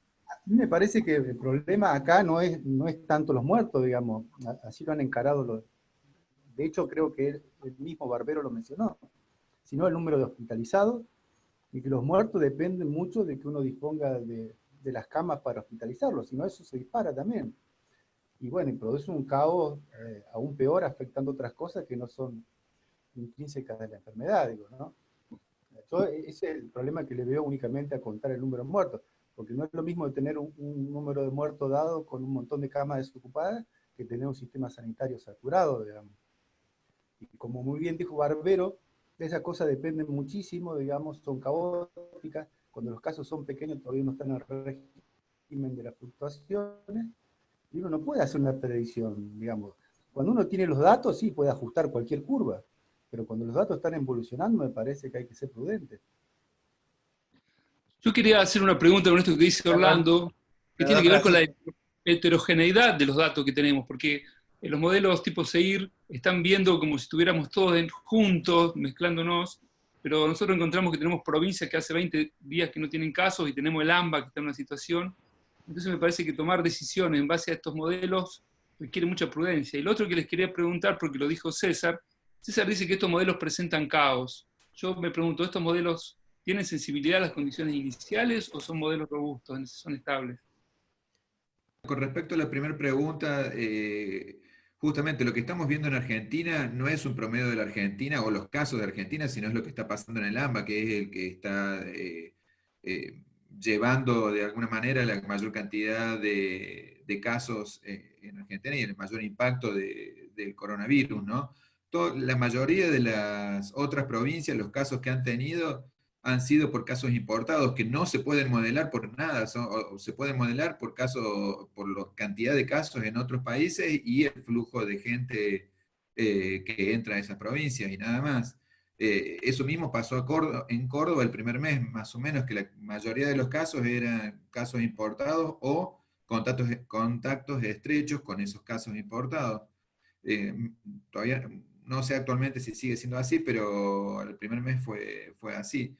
mí me parece que el problema acá no es, no es tanto los muertos, digamos, así lo han encarado los... De hecho, creo que el mismo Barbero lo mencionó, sino el número de hospitalizados, y que los muertos dependen mucho de que uno disponga de, las camas para hospitalizarlos, si no eso se dispara también. Y bueno, y produce un caos eh, aún peor, afectando otras cosas que no son intrínsecas de la enfermedad, digo, ¿no? ese es el problema que le veo únicamente a contar el número de muertos porque no es lo mismo tener un, número de muertos dado con un montón de camas desocupadas que tener un sistema sanitario saturado, digamos. Y como muy bien dijo Barbero, esas cosas dependen muchísimo, digamos, son caóticas, cuando los casos son pequeños todavía no están el régimen de las fluctuaciones, y uno no puede hacer una predicción, digamos. Cuando uno tiene los datos, sí, puede ajustar cualquier curva, pero cuando los datos están evolucionando, me parece que hay que ser prudente. Yo quería hacer una pregunta con esto que dice Orlando, que tiene que ver con la heterogeneidad de los datos que tenemos, porque en los modelos tipo SEIR están viendo como si estuviéramos todos juntos, mezclándonos, pero nosotros encontramos que tenemos provincias que hace 20 días que no tienen casos y tenemos el AMBA que está en una situación. Entonces me parece que tomar decisiones en base a estos modelos requiere mucha prudencia. Y lo otro que les quería preguntar, porque lo dijo César, César dice que estos modelos presentan caos. Yo me pregunto, ¿estos modelos ¿Tienen sensibilidad a las condiciones iniciales o son modelos robustos, son estables? Con respecto a la primera pregunta, eh, justamente lo que estamos viendo en Argentina no es un promedio de la Argentina o los casos de Argentina, sino es lo que está pasando en el AMBA, que es el que está eh, eh, llevando de alguna manera la mayor cantidad de, casos eh, en Argentina y el mayor impacto del coronavirus, ¿no? la mayoría de las otras provincias, los casos que han tenido, han sido por casos importados que no se pueden modelar por nada, o, se pueden modelar por, caso, por la cantidad de casos en otros países y el flujo de gente eh, que entra a esas provincias y nada más. Eh, eso mismo pasó en Córdoba el primer mes, más o menos, que la mayoría de los casos eran casos importados o contactos, contactos estrechos con esos casos importados. Eh, todavía no sé actualmente si sigue siendo así, pero el primer mes fue, fue así.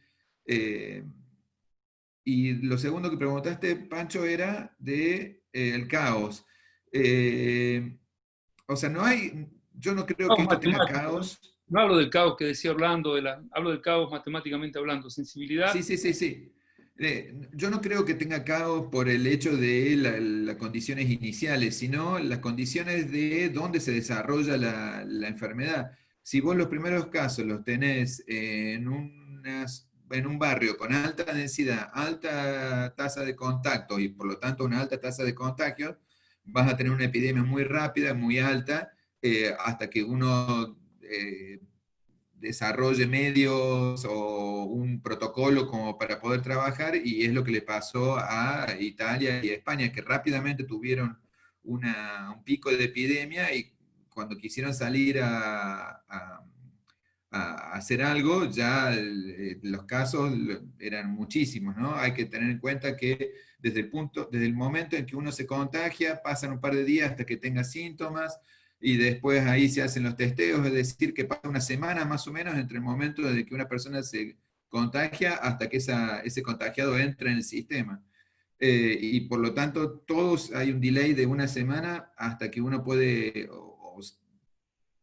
Eh, y lo segundo que preguntaste, Pancho, era de el caos. O sea, no hay, yo no creo que esto tenga caos. No hablo del caos que decía Orlando, hablo del caos matemáticamente hablando, sensibilidad. Sí, sí, sí, sí. yo no creo que tenga caos por el hecho de las condiciones iniciales, sino las condiciones de dónde se desarrolla la, enfermedad. Si vos los primeros casos los tenés en un barrio con alta densidad, alta tasa de contacto y por lo tanto una alta tasa de contagio, vas a tener una epidemia muy rápida, muy alta, eh, hasta que uno eh, desarrolle medios o un protocolo como para poder trabajar, y es lo que le pasó a Italia y a España, que rápidamente tuvieron un pico de epidemia y cuando quisieron salir a hacer algo, ya eh, los casos eran muchísimos, ¿no? Hay que tener en cuenta que desde el, punto, desde el momento en que uno se contagia, pasan un par de días hasta que tenga síntomas, y después ahí se hacen los testeos, es decir, que pasa una semana más o menos entre el momento de que una persona se contagia hasta que esa, ese contagiado entra en el sistema. Eh, y por lo tanto, todos hay un delay de una semana hasta que uno puede,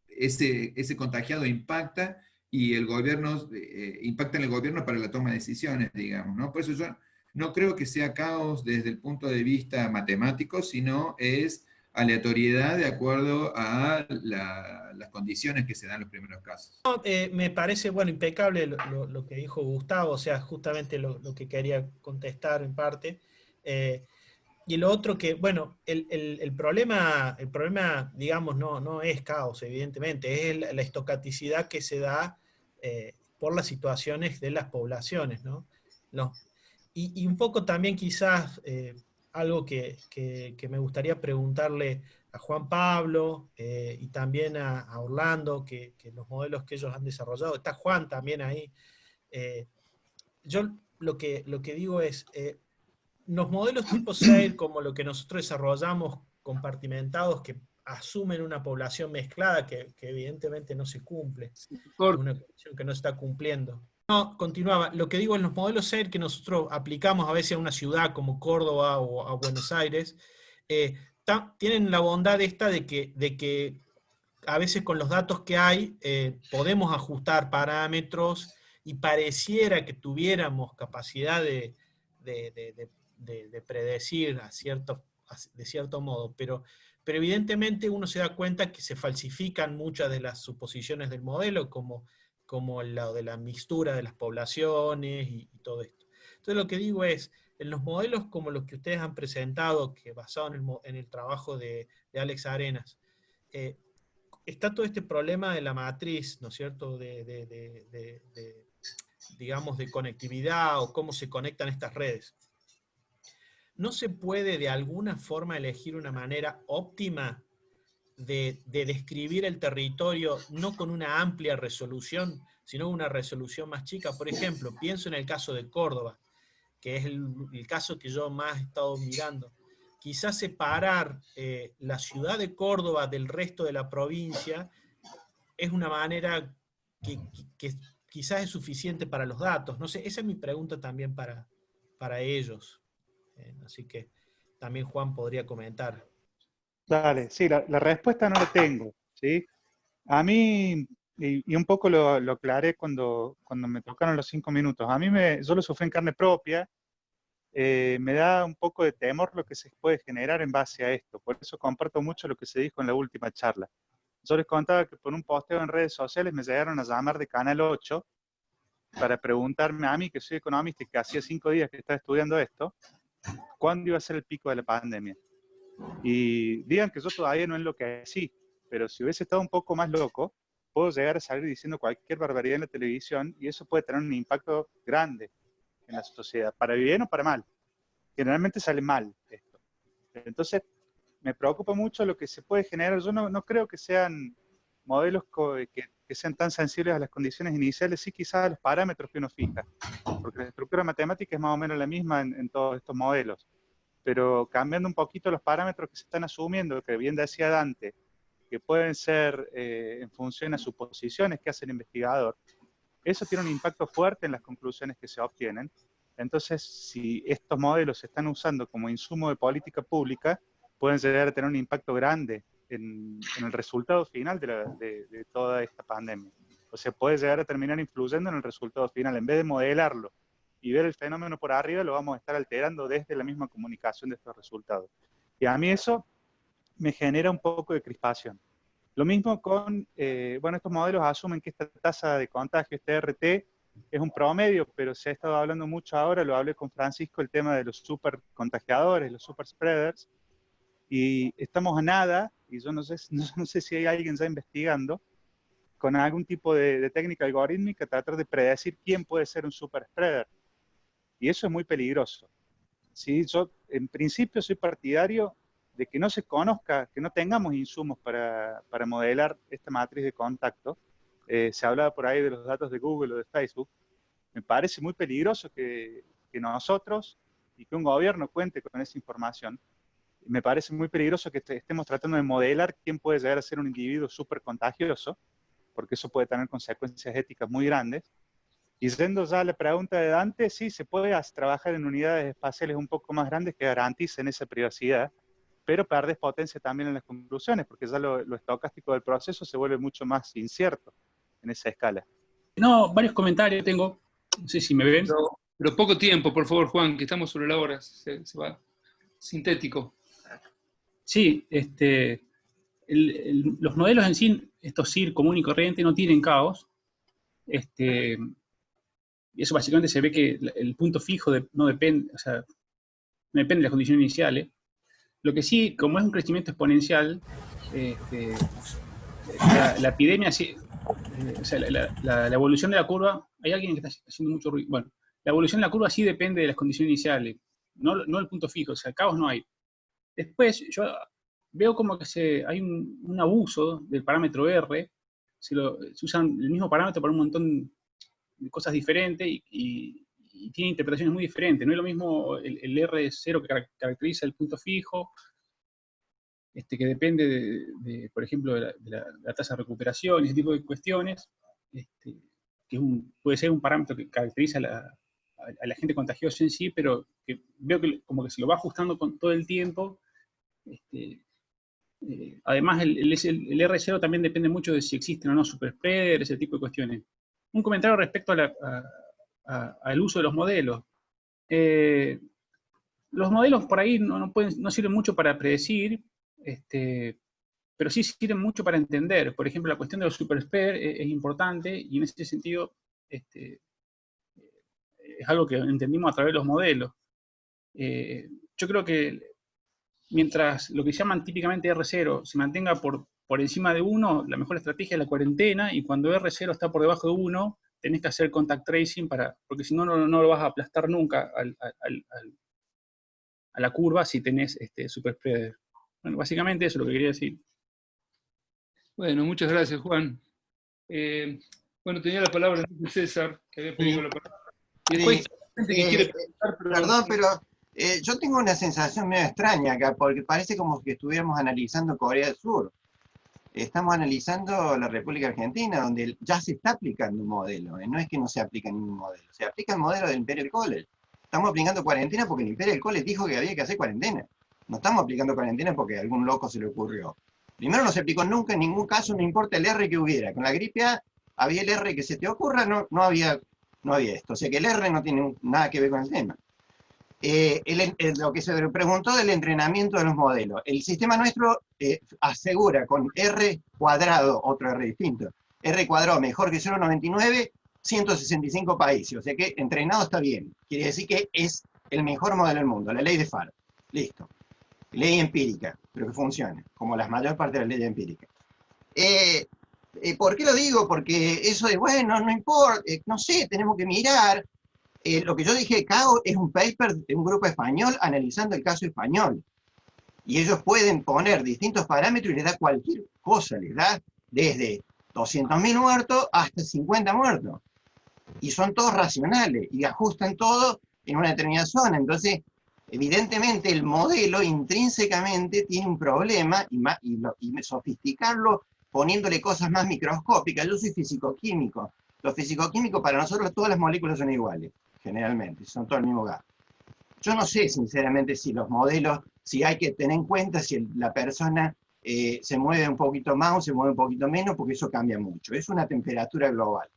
ese, ese contagiado impacta y el gobierno, eh, impacta en el gobierno para la toma de decisiones, digamos, ¿no? Por eso yo no creo que sea caos desde el punto de vista matemático, sino es aleatoriedad de acuerdo a las condiciones que se dan en los primeros casos. Eh, me parece, bueno, impecable lo, que dijo Gustavo, o sea, justamente lo, que quería contestar en parte. Eh, y lo otro que, bueno, el, problema, el problema, digamos, no, no es caos, evidentemente, es la estocaticidad que se da eh, por las situaciones de las poblaciones, ¿no? Y, un poco también quizás algo que, me gustaría preguntarle a Juan Pablo eh, y también a, Orlando, que, los modelos que ellos han desarrollado, está Juan también ahí. yo lo que, lo que digo es, los modelos tipo SAIL, como lo que nosotros desarrollamos compartimentados, que asumen una población mezclada que, evidentemente no se cumple, una condición que no se está cumpliendo. No, continuaba, lo que digo en los modelos SAIL que nosotros aplicamos a veces a una ciudad como Córdoba o a Buenos Aires, eh, tienen la bondad esta de que, de que a veces con los datos que hay eh, podemos ajustar parámetros y pareciera que tuviéramos capacidad de, de, predecir a de cierto modo, pero, pero evidentemente uno se da cuenta que se falsifican muchas de las suposiciones del modelo, como, como lo de la mixtura de las poblaciones y, todo esto. Entonces lo que digo es, en los modelos como los que ustedes han presentado, que basado en el, en el trabajo de, Alex Arenas, eh, está todo este problema de la matriz, ¿no es cierto?, de, de, digamos, de conectividad o cómo se conectan estas redes. ¿no se puede de alguna forma elegir una manera óptima de, describir el territorio no con una amplia resolución, sino una resolución más chica? Por ejemplo, pienso en el caso de Córdoba, que es el, caso que yo más he estado mirando. Quizás separar eh, la ciudad de Córdoba del resto de la provincia es una manera que, quizás es suficiente para los datos. No sé, esa es mi pregunta también para, para ellos. Eh, así que también Juan podría comentar. Dale, sí, la, respuesta no la tengo. ¿sí? A mí, y, un poco lo, aclaré cuando, cuando me tocaron los cinco minutos, a mí me, yo lo sufrí en carne propia, eh, me da un poco de temor lo que se puede generar en base a esto. Por eso comparto mucho lo que se dijo en la última charla. Yo les contaba que por un posteo en redes sociales me llegaron a llamar de Canal 8 para preguntarme a mí, que soy economista y que hacía cinco días que estaba estudiando esto, cuándo iba a ser el pico de la pandemia. Y digan que yo todavía no es lo que sí, pero si hubiese estado un poco más loco, puedo llegar a salir diciendo cualquier barbaridad en la televisión y eso puede tener un impacto grande en la sociedad, para bien o para mal. Generalmente sale mal esto. Entonces, me preocupa mucho lo que se puede generar. Yo no, no creo que sean modelos que, que, sean tan sensibles a las condiciones iniciales, sí quizás a los parámetros que uno fija, porque la estructura matemática es más o menos la misma en, todos estos modelos, pero cambiando un poquito los parámetros que se están asumiendo, que bien decía Dante, que pueden ser eh, en función a suposiciones que hace el investigador, eso tiene un impacto fuerte en las conclusiones que se obtienen. Entonces, si estos modelos se están usando como insumo de política pública, pueden llegar a tener un impacto grande en, el resultado final de, toda esta pandemia. O sea, puede llegar a terminar influyendo en el resultado final. En vez de modelarlo y ver el fenómeno por arriba, lo vamos a estar alterando desde la misma comunicación de estos resultados. Y a mí eso me genera un poco de crispación. Lo mismo con, eh, bueno, estos modelos asumen que esta tasa de contagio, este RT, es un promedio, pero se ha estado hablando mucho ahora, lo hablé con Francisco, el tema de los super contagiadores, los super spreaders, y estamos a nada, y yo no sé, <laughs> no, sé si hay alguien ya investigando, con algún tipo de, técnica algorítmica, tratar de predecir quién puede ser un super spreader. Y eso es muy peligroso. ¿sí? Yo, en principio, soy partidario de que no se conozca, que no tengamos insumos para, para modelar esta matriz de contacto. Eh, se hablaba por ahí de los datos de Google o de Facebook. Me parece muy peligroso que, que nosotros y que un gobierno cuente con esa información me parece muy peligroso que estemos tratando de modelar quién puede llegar a ser un individuo súper contagioso, porque eso puede tener consecuencias éticas muy grandes. Y yendo ya a la pregunta de Dante, sí, se puede trabajar en unidades espaciales un poco más grandes que garanticen esa privacidad, pero perdes potencia también en las conclusiones, porque ya lo, estocástico del proceso se vuelve mucho más incierto en esa escala. No, varios comentarios tengo, no sé si me ven. Pero, poco tiempo, por favor, Juan, que estamos sobre la hora, se va sintético. Sí, este, los modelos en sí, estos CIR común y corriente, no tienen caos. Este, y eso básicamente se ve que el punto fijo no, depende, depende de las condiciones iniciales. Lo que sí, como es un crecimiento exponencial, este, la, epidemia, eh, o sea, la, evolución de la curva, hay alguien que está haciendo mucho ruido. Bueno, la evolución de la curva sí depende de las condiciones iniciales, no, no el punto fijo, o sea, caos no hay. Después, yo veo como que se, hay un, abuso del parámetro R, se, lo, usan el mismo parámetro para un montón cosas diferentes y, tiene interpretaciones muy diferentes. No es lo mismo el, R0 que caracteriza el punto fijo, este, que depende, de, por ejemplo, de la, tasa de recuperación, ese tipo de cuestiones, este, que puede ser un parámetro que caracteriza a la, a la gente contagiosa en sí, pero que veo que como que se lo va ajustando con todo el tiempo. Este, eh, además, el, el, R0 también depende mucho de si existen o no super spreaders, ese tipo de cuestiones. Un comentario respecto al uso de los modelos. Eh, los modelos por ahí no, no sirven mucho para predecir, este, pero sí sirven mucho para entender. Por ejemplo, la cuestión de los super es importante y en ese sentido este, es algo que entendimos a través de los modelos. Eh, yo creo que mientras lo que llaman típicamente R0 se mantenga por, por encima de 1, la mejor estrategia es la cuarentena, y cuando R0 está por debajo de 1, tenés que hacer contact tracing, para, porque si no, no, lo vas a aplastar nunca a la curva si tenés este, super spreader. Bueno, básicamente eso es lo que quería decir. Bueno, muchas gracias, Juan. Eh, bueno, tenía la palabra César, que había pedido la palabra. Eh, eh, perdón, pero eh, yo tengo una sensación medio extraña acá, porque parece como que estuviéramos analizando Corea del Sur. Estamos analizando la República Argentina, donde ya se está aplicando un modelo. No es que no se aplica ningún modelo, se aplica el modelo del Imperial College. Estamos aplicando cuarentena porque el Imperial College dijo que había que hacer cuarentena. No estamos aplicando cuarentena porque a algún loco se le ocurrió. Primero no se aplicó nunca, en ningún caso, no importa el R que hubiera. Con la gripe había el R que se te ocurra, no, no había no había esto. O sea que el R no tiene nada que ver con el tema. Eh, lo que se preguntó del entrenamiento de los modelos. El sistema nuestro eh, asegura con R cuadrado, otro R distinto, R cuadrado mejor que 0,99, 165 países. O sea que entrenado está bien. Quiere decir que es el mejor modelo del mundo, la ley de FAR. Listo. Ley empírica, pero que funcione, como la mayor parte de las leyes empíricas. Eh, ¿Por qué lo digo? Porque eso de, bueno, no importa, no sé, tenemos que mirar, eh, lo que yo dije, CAO es un paper de un grupo español analizando el caso español. Y ellos pueden poner distintos parámetros y les da cualquier cosa, les da desde 200.000 muertos hasta 50 muertos. Y son todos racionales y ajustan todo en una determinada zona. Entonces, evidentemente el modelo intrínsecamente tiene un problema y, y, sofisticarlo poniéndole cosas más microscópicas. Yo soy físico-químico. Los físico-químicos para nosotros todas las moléculas son iguales generalmente, son todo el mismo gas. Yo no sé, sinceramente, si los modelos, si hay que tener en cuenta si la persona eh, se mueve un poquito más o se mueve un poquito menos, porque eso cambia mucho. Es una temperatura global,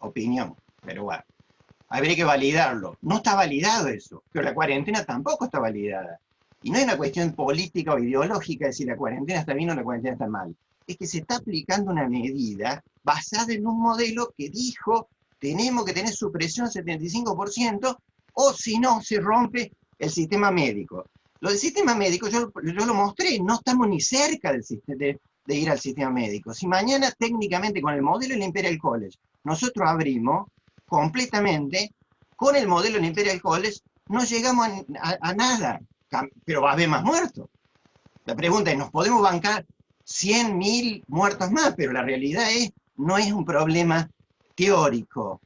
opinión, pero bueno. Habría que validarlo. No está validado eso, pero la cuarentena tampoco está validada. Y no es una cuestión política o ideológica de si la cuarentena está bien o la cuarentena está mal. Es que se está aplicando una medida basada en un modelo que dijo tenemos que tener supresión 75%, o si no, se rompe el sistema médico. Lo del sistema médico, yo, lo mostré, no estamos ni cerca de, ir al sistema médico. Si mañana técnicamente con el modelo del Imperial College nosotros abrimos completamente, con el modelo del Imperial College no llegamos a, nada, pero va a haber más muertos. La pregunta es, ¿nos podemos bancar 100.000 muertos más? Pero la realidad es, no es un problema teórico.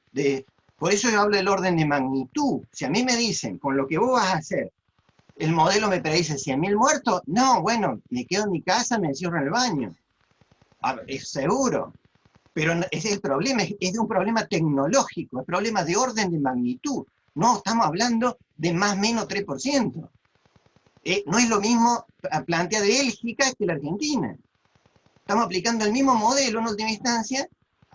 Por eso yo hablo del orden de magnitud. Si a mí me dicen, con lo que vos vas a hacer, el modelo me predice 100.000 muertos, no, bueno, me quedo en mi casa, me encierro en el baño. es seguro. Pero ese es el problema, es, de un problema tecnológico, es problema de orden de magnitud. No estamos hablando de más o menos 3%. Eh, no es lo mismo plantea de Bélgica que la Argentina. Estamos aplicando el mismo modelo en última instancia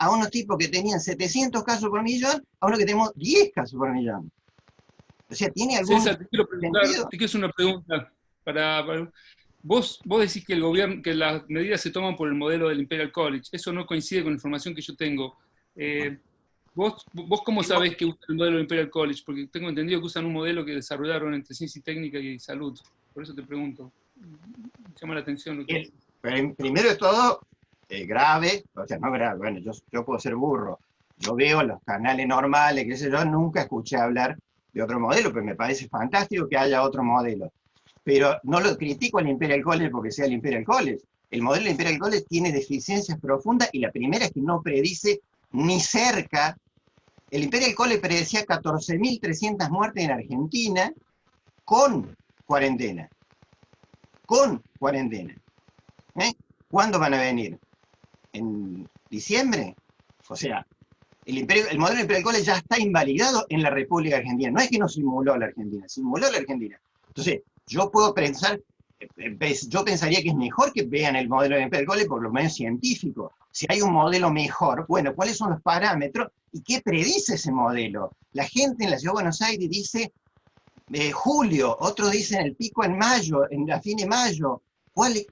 a unos tipos que tenían 700 casos por millón, a uno que tenemos 10 casos por millón. O sea, ¿tiene algún César, te quiero preguntar, te quiero hacer una pregunta. Para, vos, vos decís que, el gobierno, que las medidas se toman por el modelo del Imperial College. Eso no coincide con la información que yo tengo. Eh, ¿vos, ¿Vos cómo sabés que usan el modelo del Imperial College? Porque tengo entendido que usan un modelo que desarrollaron entre ciencia y técnica y salud. Por eso te pregunto. Me llama la atención. Primero de todo, eh, grave, o sea, no grave, bueno, yo, puedo ser burro, yo veo los canales normales, qué sé yo, nunca escuché hablar de otro modelo, pero me parece fantástico que haya otro modelo. Pero no lo critico al Imperial College porque sea el Imperial College. El modelo del Imperial College tiene deficiencias profundas y la primera es que no predice ni cerca. El Imperial College predecía 14.300 muertes en Argentina con cuarentena. Con cuarentena. ¿Eh? ¿Cuándo van a venir? En diciembre. O sea, el, el modelo del Imperial College ya está invalidado en la República Argentina. No es que no simuló la Argentina, simuló la Argentina. Entonces, yo puedo pensar, eh, yo pensaría que es mejor que vean el modelo del Imperial College por lo menos científico. Si hay un modelo mejor, bueno, ¿cuáles son los parámetros y qué predice ese modelo? La gente en la Ciudad de Buenos Aires dice eh, julio, otros dicen el pico en mayo, en la fin de mayo, ¿Cuál, es,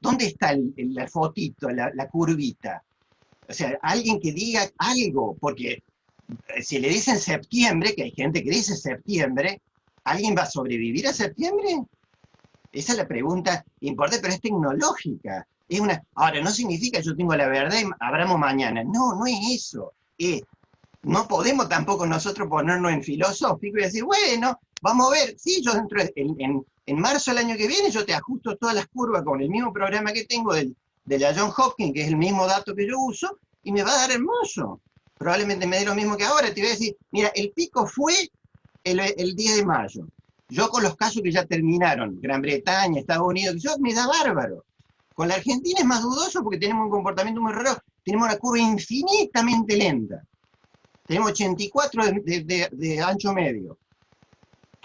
¿Dónde está el, la fotito, la, curvita? O sea, alguien que diga algo, porque eh, si le dicen septiembre, que hay gente que dice septiembre, ¿alguien va a sobrevivir a septiembre? Esa es la pregunta importante, pero es tecnológica. Es una, ahora, no significa yo tengo la verdad y abramos mañana. No, no es eso. no podemos tampoco nosotros ponernos en filosófico y decir, bueno, vamos a ver, sí, yo dentro en, en marzo del año que viene yo te ajusto todas las curvas con el mismo programa que tengo del, de la John Hopkins, que es el mismo dato que yo uso, y me va a dar hermoso. Probablemente me dé lo mismo que ahora. Te voy a decir, mira, el pico fue el, el 10 de mayo. Yo con los casos que ya terminaron, Gran Bretaña, Estados Unidos, yo me da bárbaro. Con la Argentina es más dudoso porque tenemos un comportamiento muy raro. Tenemos una curva infinitamente lenta. Tenemos 84 de ancho medio.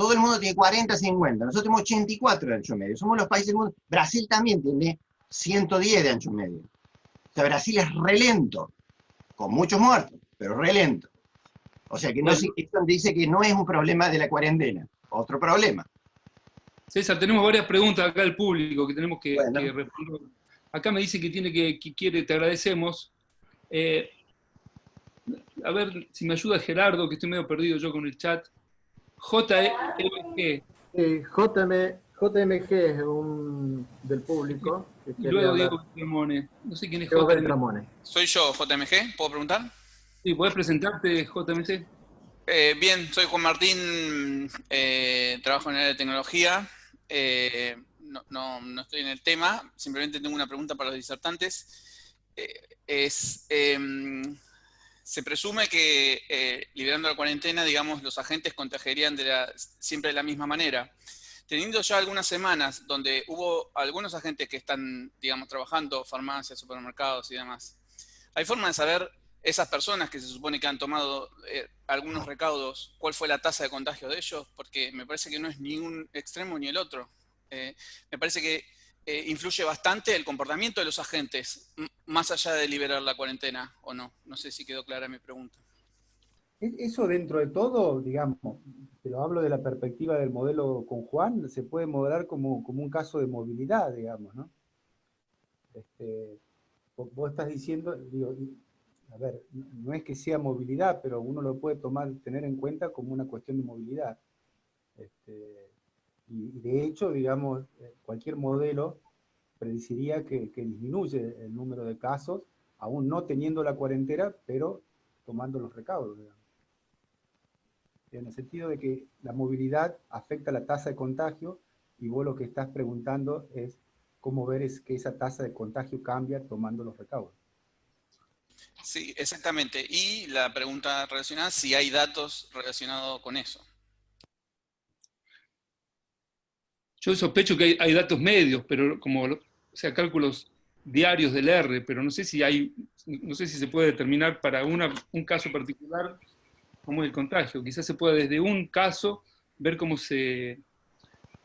Todo el mundo tiene 40, 50. Nosotros tenemos 84 de ancho medio. Somos los países del mundo. Brasil también tiene 110 de ancho medio. O sea, Brasil es relento, con muchos muertos, pero relento. O sea, que no, dice que no es un problema de la cuarentena. otro problema. César, tenemos varias preguntas acá del público que tenemos que, responder. Acá me dice que tiene que, quiere, te agradecemos. Eh, a ver si me ayuda Gerardo, que estoy medio perdido yo con el chat. JMG. JM, JMG es un del público. y luego Diego Beltramone. No sé quién es JMG. Soy yo, JMG, ¿puedo preguntar? Sí, ¿puedes presentarte, JMG? Eh, bien, soy Juan Martín, eh, trabajo en el área de tecnología. Eh, no, estoy en el tema, simplemente tengo una pregunta para los disertantes. es, em, se presume que liberando la cuarentena, digamos, los agentes contagiarían de la, siempre de la misma manera. Teniendo ya algunas semanas donde hubo algunos agentes que están, digamos, trabajando, farmacias, supermercados y demás, ¿hay forma de saber esas personas que se supone que han tomado eh, algunos recaudos, ¿cuál fue la tasa de contagio de ellos? Porque me parece que no es ni un extremo ni el otro. Eh, me parece que eh, influye bastante el comportamiento de los agentes, más allá de liberar la cuarentena o no. No sé si quedó clara mi pregunta. Eso dentro de todo, digamos, pero hablo de la perspectiva del modelo con Juan, se puede modelar como, como un caso de movilidad, digamos, ¿no? Este, vos estás diciendo, digo, a ver, no es que sea movilidad, pero uno lo puede tomar, tener en cuenta como una cuestión de movilidad. Este, y, de hecho, digamos, eh, cualquier modelo predeciría que, disminuye el número de casos, aún no teniendo la cuarentena, pero tomando los recaudos, En el sentido de que la movilidad afecta la tasa de contagio, y vos lo que estás preguntando es cómo ver es que esa tasa de contagio cambia tomando los recaudos. Sí, exactamente. Y la pregunta relacionada, si hay datos relacionados con eso. Yo sospecho que hay, datos medios, pero como, o sea, cálculos diarios del R, pero no sé si hay, no sé si se puede determinar para una, un caso particular cómo es el contagio. Quizás se pueda desde un caso ver cómo se,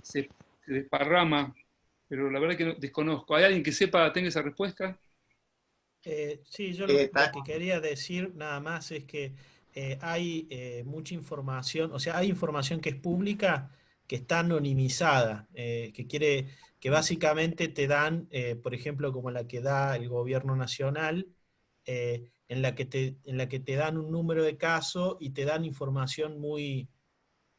se, se desparrama, pero la verdad que desconozco. ¿Hay alguien que sepa, tenga esa respuesta? Eh, sí, yo lo, que quería decir nada más es que eh, hay eh, mucha información, o sea, hay información que es pública que está anonimizada, que quiere que básicamente te dan, por ejemplo, como la que da el gobierno nacional, en, la que te, en la que te dan un número de casos y te dan información muy,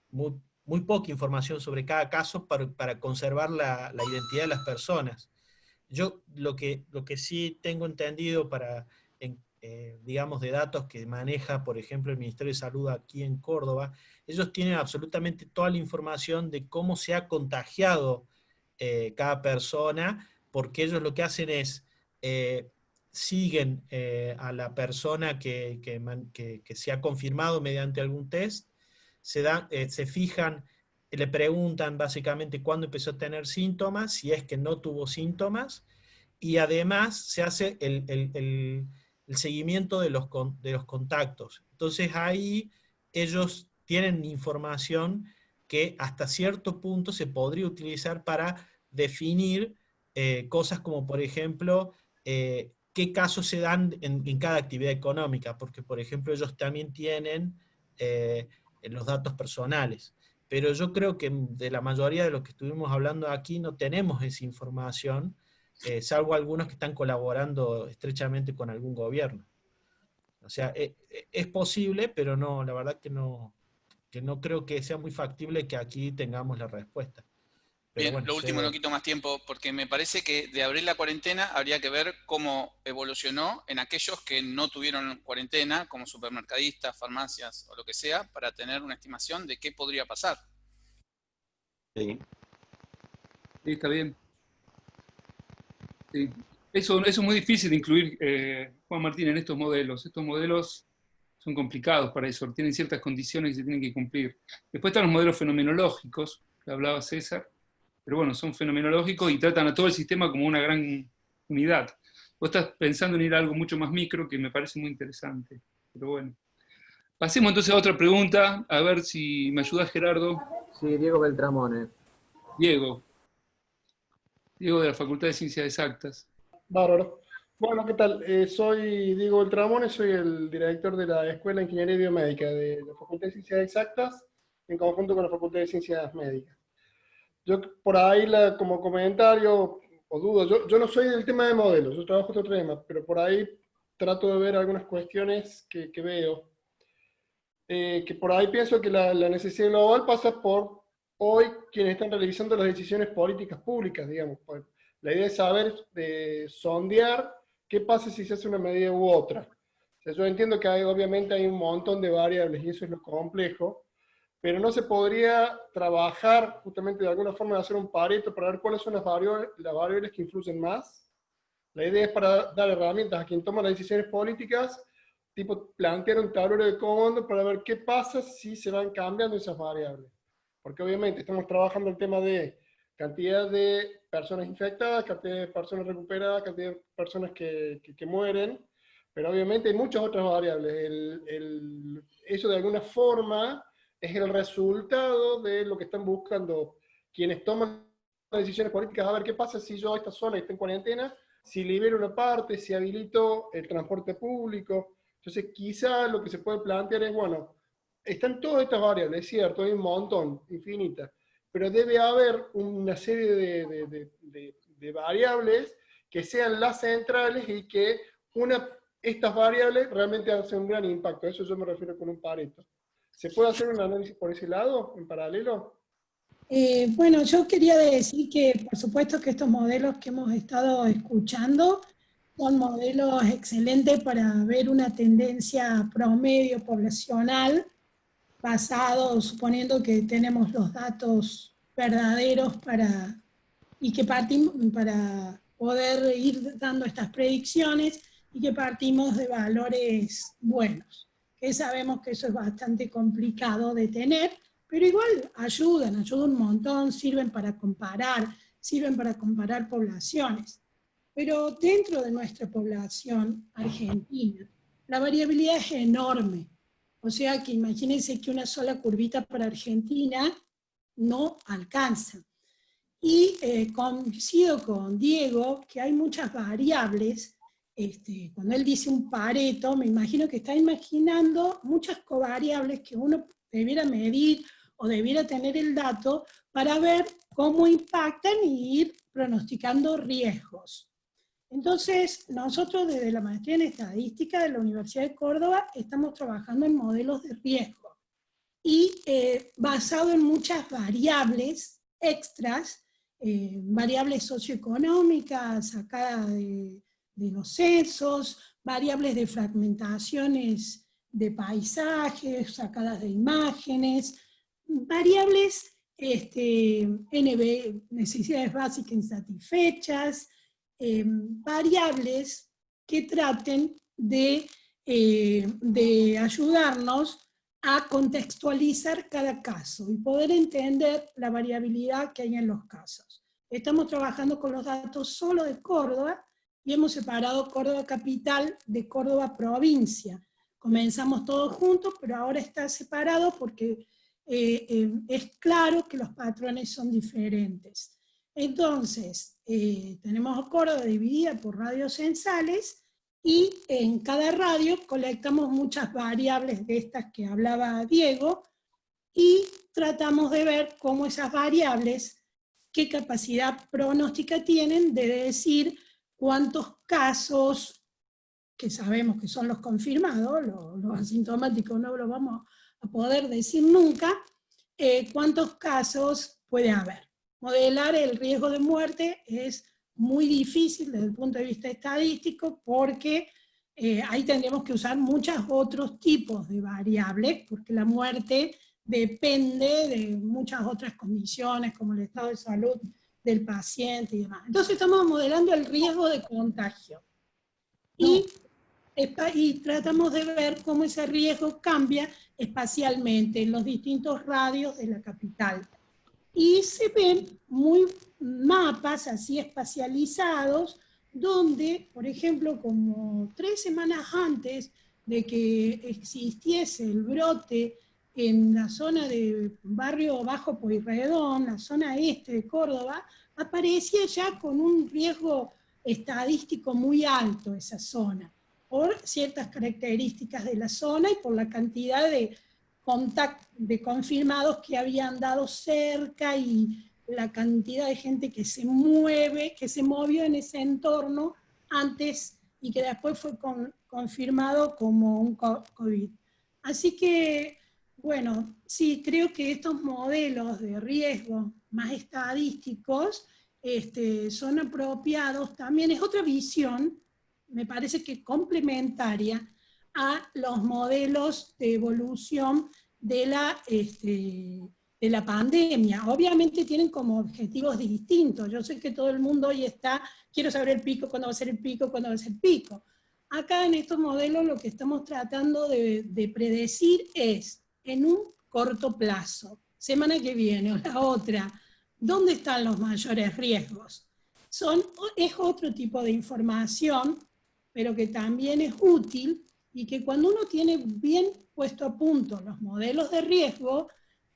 muy, muy poca información sobre cada caso para, para conservar la, la identidad de las personas. Yo lo que, lo que sí tengo entendido para, eh, digamos, de datos que maneja, por ejemplo, el Ministerio de Salud aquí en Córdoba, ellos tienen absolutamente toda la información de cómo se ha contagiado eh, cada persona, porque ellos lo que hacen es, eh, siguen a la persona que, que, se ha confirmado mediante algún test, se, dan, se fijan le preguntan básicamente cuándo empezó a tener síntomas, si es que no tuvo síntomas, y además se hace el, seguimiento de los, de los contactos. Entonces ahí ellos tienen información que hasta cierto punto se podría utilizar para definir eh, cosas como, por ejemplo, eh, qué casos se dan en, cada actividad económica, porque, por ejemplo, ellos también tienen eh, los datos personales pero yo creo que de la mayoría de los que estuvimos hablando aquí no tenemos esa información, eh, salvo algunos que están colaborando estrechamente con algún gobierno. O sea, e, e, es posible, pero no, la verdad que no, que no creo que sea muy factible que aquí tengamos la respuesta. Bien, lo último, no quito más tiempo, porque me parece que de abrir la cuarentena habría que ver cómo evolucionó en aquellos que no tuvieron cuarentena, como supermercadistas, farmacias o lo que sea, para tener una estimación de qué podría pasar. Sí. Sí, está bien. Sí. Eso, eso es muy difícil de incluir, eh, Juan Martín, en estos modelos. Estos modelos son complicados para eso, tienen ciertas condiciones que se tienen que cumplir. Después están los modelos fenomenológicos, que hablaba César, pero bueno, son fenomenológicos y tratan a todo el sistema como una gran unidad. Vos estás pensando en ir a algo mucho más micro que me parece muy interesante, pero bueno. Pasemos entonces a otra pregunta, a ver si me ayuda Gerardo. Sí, Diego Beltramone. Diego. Diego de la Facultad de Ciencias Exactas. Bárbaro. Bueno, ¿qué tal? Eh, soy Diego Beltramone, soy el director de la Escuela de Ingeniería Biomédica de la Facultad de Ciencias Exactas en conjunto con la Facultad de Ciencias Médicas. Yo por ahí como comentario o dudo, yo, yo, no soy del tema de modelos, yo trabajo otro tema, pero por ahí trato de ver algunas cuestiones que, que veo. Eh, que por ahí pienso que la, la, necesidad global pasa por hoy quienes están realizando las decisiones políticas públicas, digamos. Pues, la idea es saber, de sondear qué pasa si se hace una medida u otra. O sea, yo entiendo que hay, obviamente hay un montón de variables y eso es lo complejo, pero no se podría trabajar justamente de alguna forma de hacer un pareto para ver cuáles son las variables, las variables que influyen más. La idea es para dar herramientas a quien toma las decisiones políticas, tipo plantear un tablero de comando para ver qué pasa si se van cambiando esas variables. Porque obviamente estamos trabajando el tema de cantidad de personas infectadas, cantidad de personas recuperadas, cantidad de personas que, que, que mueren, pero obviamente hay muchas otras variables. El, el, eso de alguna forma es el resultado de lo que están buscando quienes toman decisiones políticas, a ver qué pasa si yo a esta zona está en cuarentena, si libero una parte, si habilito el transporte público. Entonces quizá lo que se puede plantear es, bueno, están todas estas variables, es cierto, hay un montón, infinitas, pero debe haber una serie de, variables que sean las centrales y que estas variables realmente hacen un gran impacto. Eso yo me refiero con un pareto. ¿Se puede hacer un análisis por ese lado, en paralelo? Eh, bueno, yo quería decir que por supuesto que estos modelos que hemos estado escuchando son modelos excelentes para ver una tendencia promedio poblacional basado, suponiendo que tenemos los datos verdaderos para, y que partimos para poder ir dando estas predicciones y que partimos de valores buenos que sabemos que eso es bastante complicado de tener, pero igual ayudan, ayudan un montón, sirven para comparar, sirven para comparar poblaciones. Pero dentro de nuestra población argentina, la variabilidad es enorme. O sea que imagínense que una sola curvita para Argentina no alcanza. Y eh, coincido con Diego que hay muchas variables este, cuando él dice un pareto, me imagino que está imaginando muchas covariables que uno debiera medir o debiera tener el dato para ver cómo impactan y ir pronosticando riesgos. Entonces, nosotros desde la maestría en estadística de la Universidad de Córdoba estamos trabajando en modelos de riesgo y eh, basado en muchas variables extras, eh, variables socioeconómicas sacadas de los censos, variables de fragmentaciones de paisajes, sacadas de imágenes, variables este, NB, necesidades básicas insatisfechas, eh, variables que traten de, eh, de ayudarnos a contextualizar cada caso y poder entender la variabilidad que hay en los casos. Estamos trabajando con los datos solo de Córdoba, y hemos separado Córdoba capital de Córdoba provincia. Comenzamos todos juntos, pero ahora está separado porque eh, eh, es claro que los patrones son diferentes. Entonces, eh, tenemos Córdoba dividida por radios censales, y en cada radio colectamos muchas variables de estas que hablaba Diego, y tratamos de ver cómo esas variables, qué capacidad pronóstica tienen de decir cuántos casos, que sabemos que son los confirmados, los, asintomáticos no lo vamos a poder decir nunca, eh, cuántos casos puede haber. Modelar el riesgo de muerte es muy difícil desde el punto de vista estadístico porque eh, ahí tendríamos que usar muchos otros tipos de variables, porque la muerte depende de muchas otras condiciones como el estado de salud del paciente y demás. Entonces estamos modelando el riesgo de contagio. Y, y tratamos de ver cómo ese riesgo cambia espacialmente en los distintos radios de la capital. Y se ven muy mapas así espacializados, donde, por ejemplo, como tres semanas antes de que existiese el brote en la zona de Barrio Bajo Pueyrredón, la zona este de Córdoba, aparecía ya con un riesgo estadístico muy alto esa zona, por ciertas características de la zona y por la cantidad de de confirmados que habían dado cerca y la cantidad de gente que se mueve, que se movió en ese entorno antes y que después fue confirmado como un COVID. Así que, bueno, sí, creo que estos modelos de riesgo más estadísticos este, son apropiados. También es otra visión, me parece que complementaria a los modelos de evolución de la, este, de la pandemia. Obviamente tienen como objetivos distintos. Yo sé que todo el mundo hoy está, quiero saber el pico, cuándo va a ser el pico, cuándo va a ser el pico. Acá en estos modelos lo que estamos tratando de, de predecir es, en un corto plazo, semana que viene o la otra, ¿dónde están los mayores riesgos? Son, es otro tipo de información, pero que también es útil y que cuando uno tiene bien puesto a punto los modelos de riesgo,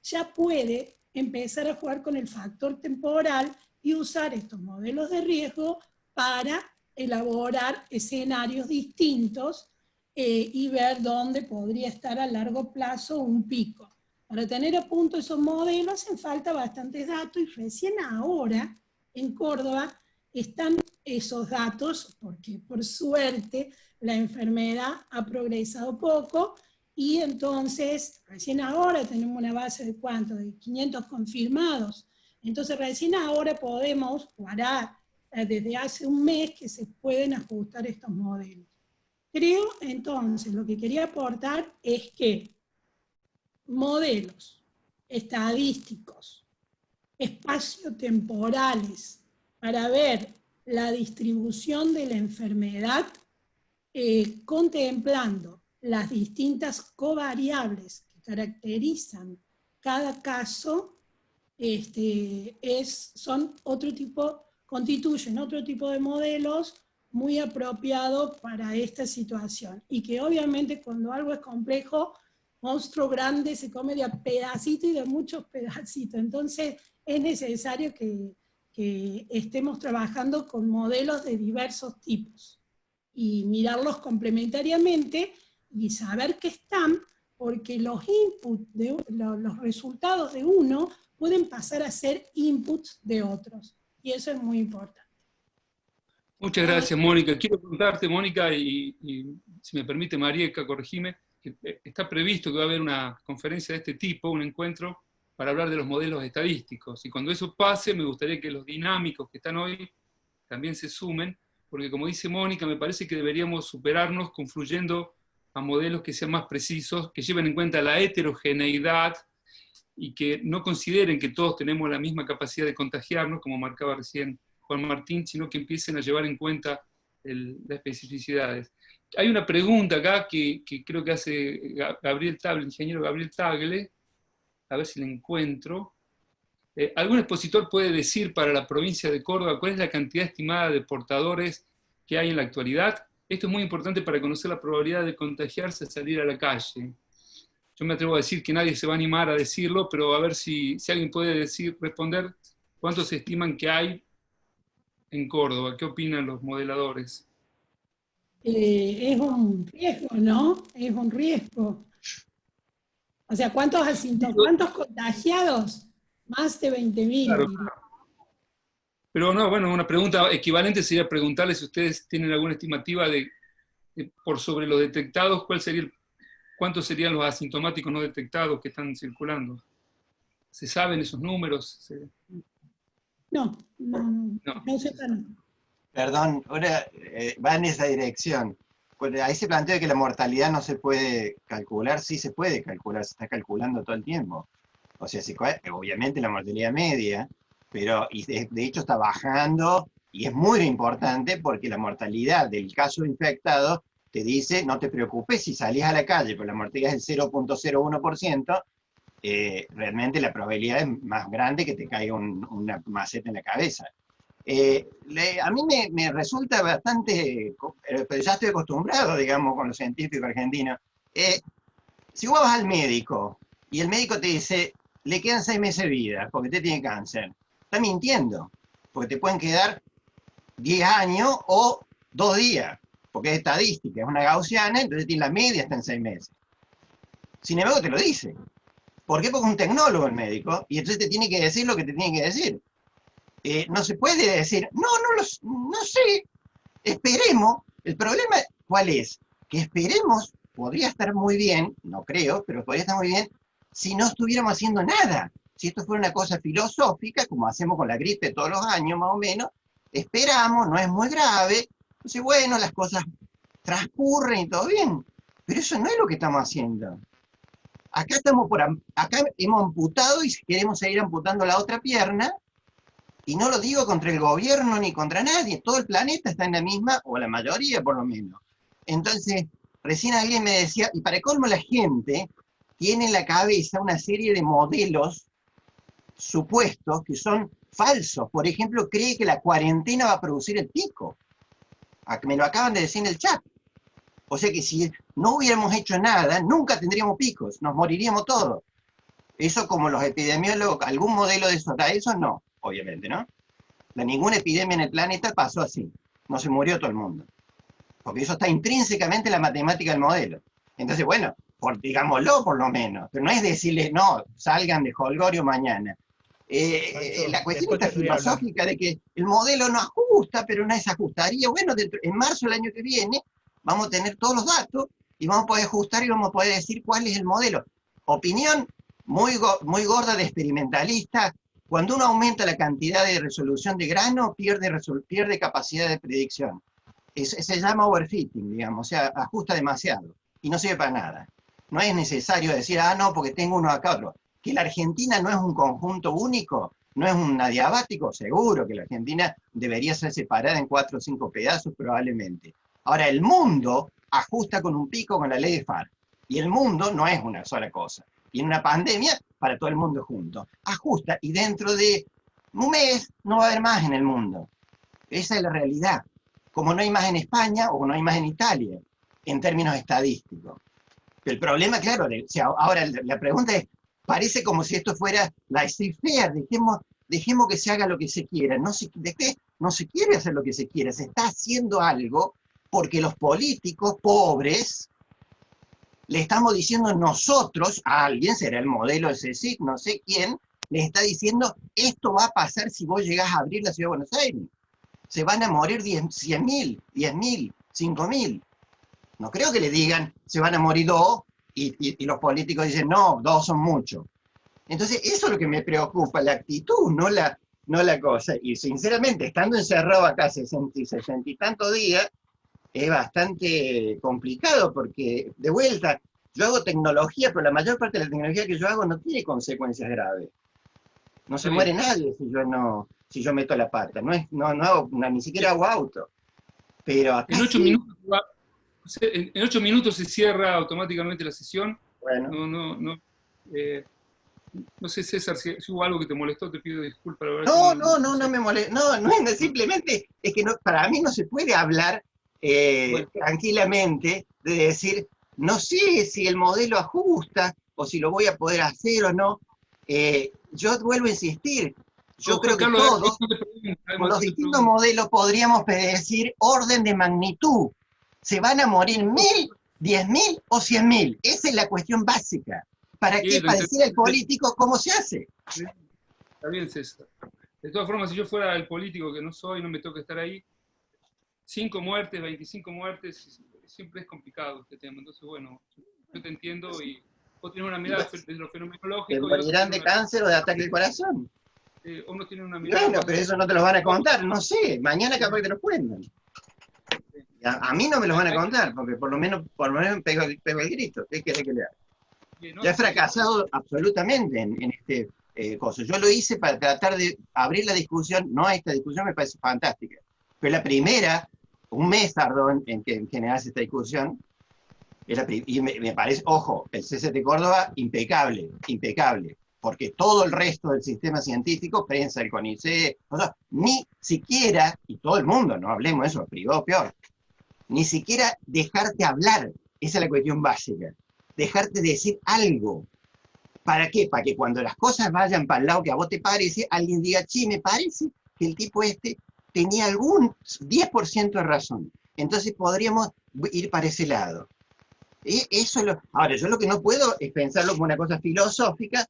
ya puede empezar a jugar con el factor temporal y usar estos modelos de riesgo para elaborar escenarios distintos eh, y ver dónde podría estar a largo plazo un pico. Para tener a punto esos modelos hacen falta bastantes datos y recién ahora en Córdoba están esos datos, porque por suerte la enfermedad ha progresado poco, y entonces recién ahora tenemos una base de cuánto, de 500 confirmados. Entonces recién ahora podemos parar eh, desde hace un mes que se pueden ajustar estos modelos. Creo entonces, lo que quería aportar es que modelos estadísticos, espaciotemporales, para ver la distribución de la enfermedad, eh, contemplando las distintas covariables que caracterizan cada caso, este, es, son otro tipo, constituyen otro tipo de modelos muy apropiados para esta situación. Y que obviamente cuando algo es complejo, monstruo grande se come de a pedacito y de muchos pedacitos. Entonces es necesario que, que estemos trabajando con modelos de diversos tipos y mirarlos complementariamente y saber que están, porque los inputs, los resultados de uno pueden pasar a ser inputs de otros. Y eso es muy importante. Muchas gracias, Mónica. Quiero contarte, Mónica, y, y si me permite, Marieka, corregime, que eh, está previsto que va a haber una conferencia de este tipo, un encuentro para hablar de los modelos estadísticos. Y cuando eso pase, me gustaría que los dinámicos que están hoy también se sumen, porque como dice Mónica, me parece que deberíamos superarnos confluyendo a modelos que sean más precisos, que lleven en cuenta la heterogeneidad y que no consideren que todos tenemos la misma capacidad de contagiarnos, como marcaba recién Juan Martín, sino que empiecen a llevar en cuenta las especificidades. Hay una pregunta acá que, creo que hace Gabriel Tagle, el ingeniero Gabriel Tagle, a ver si la encuentro. Eh, ¿Algún expositor puede decir para la provincia de Córdoba cuál es la cantidad estimada de portadores que hay en la actualidad? Esto es muy importante para conocer la probabilidad de contagiarse al salir a la calle. Yo me atrevo a decir que nadie se va a animar a decirlo, pero a ver si, alguien puede decir, responder cuántos se estiman que hay en Córdoba. ¿Qué opinan los modeladores? Eh, es un riesgo, ¿no? Es un riesgo. O sea, ¿cuántos ¿Cuántos contagiados? Más de 20.000. Pero no, bueno, una pregunta equivalente sería preguntarle si ustedes tienen alguna estimativa de, por sobre los detectados, ¿cuál sería ¿cuántos serían los asintomáticos no detectados que están circulando? ¿Se saben esos números? No, no, no, no, se Perdón, ahora eh, va en esa dirección. Ahí se plantea que la mortalidad no se puede calcular, sí se puede calcular, se está calculando todo el tiempo. O sea, obviamente la mortalidad media, pero de, hecho está bajando y es muy importante porque la mortalidad del caso infectado te dice, no te preocupes si salís a la calle, pero la mortalidad es el 0.01%, eh, realmente la probabilidad es más grande que te caiga una maceta en la cabeza. Eh, a mí me, resulta bastante, eh, pero ya estoy acostumbrado, digamos, con los científicos argentinos. si vos vas al médico y el médico te dice, le quedan seis meses de vida porque usted tiene cáncer, está mintiendo, porque te pueden quedar 10 años o dos días, porque es estadística, es una gaussiana, entonces tiene la media está en seis meses. Sin embargo, te lo dice. ¿Por qué? Porque es un tecnólogo el médico, y entonces te tiene que decir lo que te tiene que decir. Eh, no se puede decir, no, no, los, no sé, esperemos. El problema, ¿cuál es? Que esperemos, podría estar muy bien, no creo, pero podría estar muy bien, si no estuviéramos haciendo nada. Si esto fuera una cosa filosófica, como hacemos con la gripe todos los años más o menos, esperamos, no es muy grave, entonces bueno, las cosas transcurren y todo bien. Pero eso no es lo que estamos haciendo. Acá, estamos por, acá hemos amputado y queremos seguir amputando la otra pierna, y no lo digo contra el gobierno ni contra nadie, todo el planeta está en la misma, o la mayoría por lo menos. Entonces, recién alguien me decía, y para colmo la gente tiene en la cabeza una serie de modelos supuestos que son falsos. Por ejemplo, cree que la cuarentena va a producir el pico. Me lo acaban de decir en el chat. O sea que si no hubiéramos hecho nada, nunca tendríamos picos, nos moriríamos todos. Eso como los epidemiólogos, algún modelo de eso eso, no, obviamente, ¿no? La, ninguna epidemia en el planeta pasó así. No se murió todo el mundo. Porque eso está intrínsecamente en la matemática del modelo. Entonces, bueno, por, digámoslo por lo menos, pero no es decirles, no, salgan de Holgorio mañana. Eh, eh, la cuestión está filosófica de que el modelo no ajusta, pero no se ajustaría. Bueno, en marzo del año que viene vamos a tener todos los datos y vamos a poder ajustar y vamos a poder decir cuál es el modelo. Opinión muy, muy gorda de experimentalista. Cuando uno aumenta la cantidad de resolución de grano, pierde, pierde capacidad de predicción. se llama overfitting, digamos, o sea, ajusta demasiado y no sirve para nada. No es necesario decir, ah, no, porque tengo uno acá otro. Que la Argentina no es un conjunto único, no es un adiabático, seguro que la Argentina debería ser separada en cuatro o cinco pedazos probablemente. Ahora, el mundo ajusta con un pico con la ley de FAR. Y el mundo no es una sola cosa. Y en una pandemia, para todo el mundo junto. Ajusta y dentro de un mes no va a haber más en el mundo. Esa es la realidad. Como no hay más en España o no hay más en Italia, en términos estadísticos. El problema, claro, ahora la pregunta es, parece como si esto fuera la fair, dejemos, dejemos que se haga lo que se quiera. No se, no se quiere hacer lo que se quiera, se está haciendo algo porque los políticos pobres le estamos diciendo nosotros, a alguien, será el modelo de CECIC, no sé quién, les está diciendo, esto va a pasar si vos llegás a abrir la Ciudad de Buenos Aires. Se van a morir 100.000, 10.000, 5.000. No creo que le digan, se van a morir dos, y, los políticos dicen, no, dos son muchos. Entonces, eso es lo que me preocupa, la actitud, no la, no la cosa. Y sinceramente, estando encerrado acá 60 y 60 y tantos días, es bastante complicado porque, de vuelta, yo hago tecnología, pero la mayor parte de la tecnología que yo hago no tiene consecuencias graves. No se muere nadie si yo no si yo meto la pata. No, es, no, no hago, ni siquiera hago auto. Pero en ocho minutos en, ocho minutos se cierra automáticamente la sesión. Bueno. No, no, no. Eh, no sé, César, si, hubo algo que te molestó, te pido disculpas. No, no, no, no me molesta. No, no, simplemente es que no, para mí no se puede hablar eh, tranquilamente de decir, no sé si el modelo ajusta o si lo voy a poder hacer o no. Eh, yo vuelvo a insistir, yo creo que todos, con los distintos modelos podríamos predecir orden de magnitud se van a morir mil, diez mil o cien mil. Esa es la cuestión básica. ¿Para qué? Para decir al político cómo se hace. Está bien, César. De todas formas, si yo fuera el político que no soy, no me toca estar ahí, cinco muertes, 25 muertes, siempre es complicado este tema. Entonces, bueno, yo te entiendo y vos tienes una mirada de lo fenomenológico. ¿Te morirán de cáncer o de ataque al corazón? Eh, uno tiene una mirada... Bueno, pero eso no te lo van a contar, no sé. Mañana capaz que te lo cuentan. A, mí no me los van a contar, porque por lo menos, por lo menos pego, el grito. ¿Qué quiere que le haga? Ya he fracasado absolutamente en, este eh, cosa. Yo lo hice para tratar de abrir la discusión, no esta discusión me parece fantástica, pero la primera, un mes tardó en, que generase esta discusión, y me, parece, ojo, el CCT Córdoba, impecable, impecable, porque todo el resto del sistema científico, prensa, el CONICET, ni siquiera, y todo el mundo, no hablemos de eso, privado peor, ni siquiera dejarte hablar, esa es la cuestión básica, dejarte decir algo. ¿Para qué? Para que cuando las cosas vayan para el lado que a vos te parece, alguien diga, sí, me parece que el tipo este tenía algún 10% de razón. Entonces podríamos ir para ese lado. E- Eso es lo- ahora, yo lo que no puedo es pensarlo como una cosa filosófica,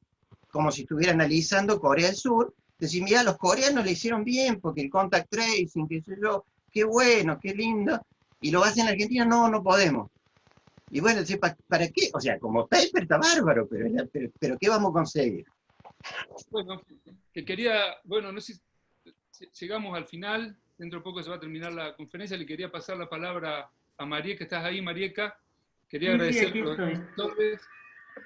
como si estuviera analizando Corea del Sur, decir, mira, los coreanos le hicieron bien, porque el contact tracing, qué sé yo, qué bueno, qué lindo, y lo hacen en Argentina, no, no podemos. Y bueno, entonces, ¿pa- ¿para qué? O sea, como paper está bárbaro, pero, pero, pero ¿qué vamos a conseguir? Bueno, que quería, bueno, no sé llegamos al final, dentro de poco se va a terminar la conferencia, le quería pasar la palabra a Marieca, ¿estás ahí, Marieca? Quería Sí, sí, agradecerle a doctores,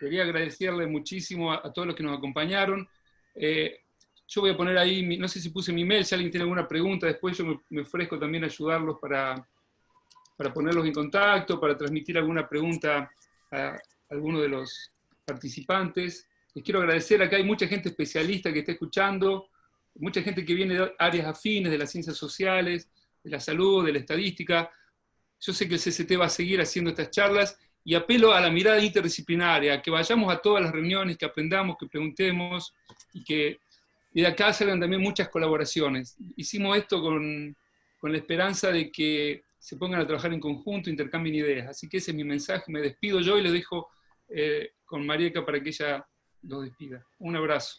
quería agradecerle muchísimo a, a todos los que nos acompañaron. Eh, yo voy a poner ahí, mi- no sé si puse mi mail, si alguien tiene alguna pregunta, después yo me, me ofrezco también a ayudarlos para, para ponerlos en contacto, para transmitir alguna pregunta a alguno de los participantes. Les quiero agradecer, acá hay mucha gente especialista que está escuchando, mucha gente que viene de áreas afines, de las ciencias sociales, de la salud, de la estadística. Yo sé que el CCT va a seguir haciendo estas charlas y apelo a la mirada interdisciplinaria, que vayamos a todas las reuniones, que aprendamos, que preguntemos y que y de acá salgan también muchas colaboraciones. Hicimos esto con, con la esperanza de que se pongan a trabajar en conjunto, intercambien ideas. Así que ese es mi mensaje. Me despido yo y le dejo eh, con Marieca para que ella los despida. Un abrazo.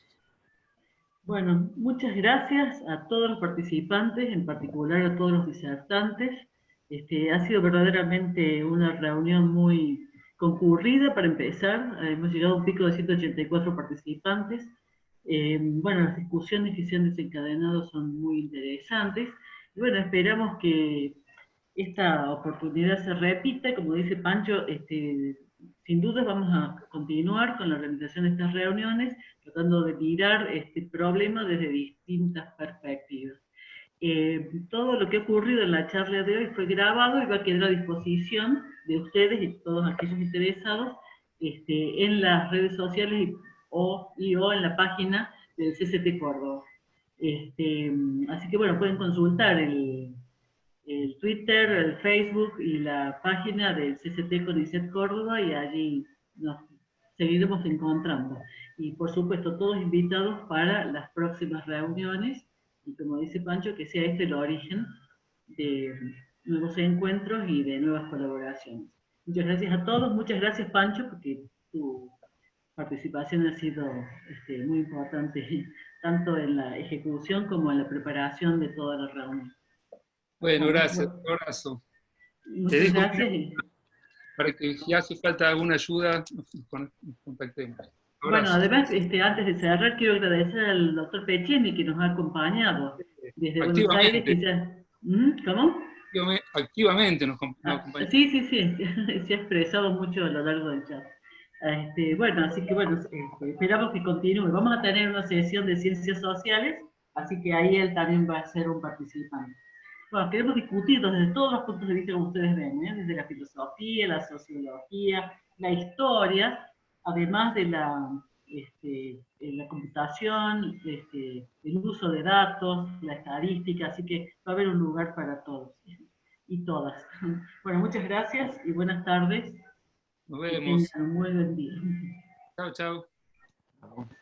Bueno, muchas gracias a todos los participantes, en particular a todos los disertantes. Este, ha sido verdaderamente una reunión muy concurrida para empezar. Eh, Hemos llegado a un pico de 184 participantes. Eh, bueno, las discusiones que se han desencadenado son muy interesantes. Y bueno, esperamos que esta oportunidad se repita. Como dice Pancho, este, sin duda vamos a continuar con la organización de estas reuniones, tratando de mirar este problema desde distintas perspectivas. Eh, todo lo que ha ocurrido en la charla de hoy fue grabado y va a quedar a disposición de ustedes y todos aquellos interesados este, en las redes sociales y o, y o en la página del CCT Córdoba. Este, así que bueno, pueden consultar el, el Twitter, el Facebook y la página del CCT CONICET Córdoba y allí nos seguiremos encontrando. Y por supuesto, todos invitados para las próximas reuniones y como dice Pancho, que sea este el origen de nuevos encuentros y de nuevas colaboraciones. Muchas gracias a todos, muchas gracias Pancho, porque tu participación ha sido este, muy importante, <laughs> tanto en la ejecución como en la preparación de toda la reunión. Bueno, gracias. Un abrazo. Te Muchas gracias. para que si hace falta alguna ayuda, nos con- nos contactemos. Bueno, además, este, antes de cerrar, quiero agradecer al doctor Pecheni que nos ha acompañado desde Buenos Aires. Ya, ¿Mm? ¿Cómo? Activamente- nos, nos Ah, acompaña. sí, sí, sí, <laughs> se ha expresado mucho a lo largo del chat. Este, bueno, así que bueno, este, esperamos que continúe. Vamos a tener una sesión de ciencias sociales, así que ahí él también va a ser un participante. Bueno, queremos discutir desde todos los puntos de vista como ustedes ven, ¿eh? desde la filosofía, la sociología, la historia, además de la, este, la computación, este, el uso de datos, la estadística, así que va a haber un lugar para todos y todas. <laughs> Bueno, muchas gracias y buenas tardes. Nos vemos. muy buen día. Chao, chao.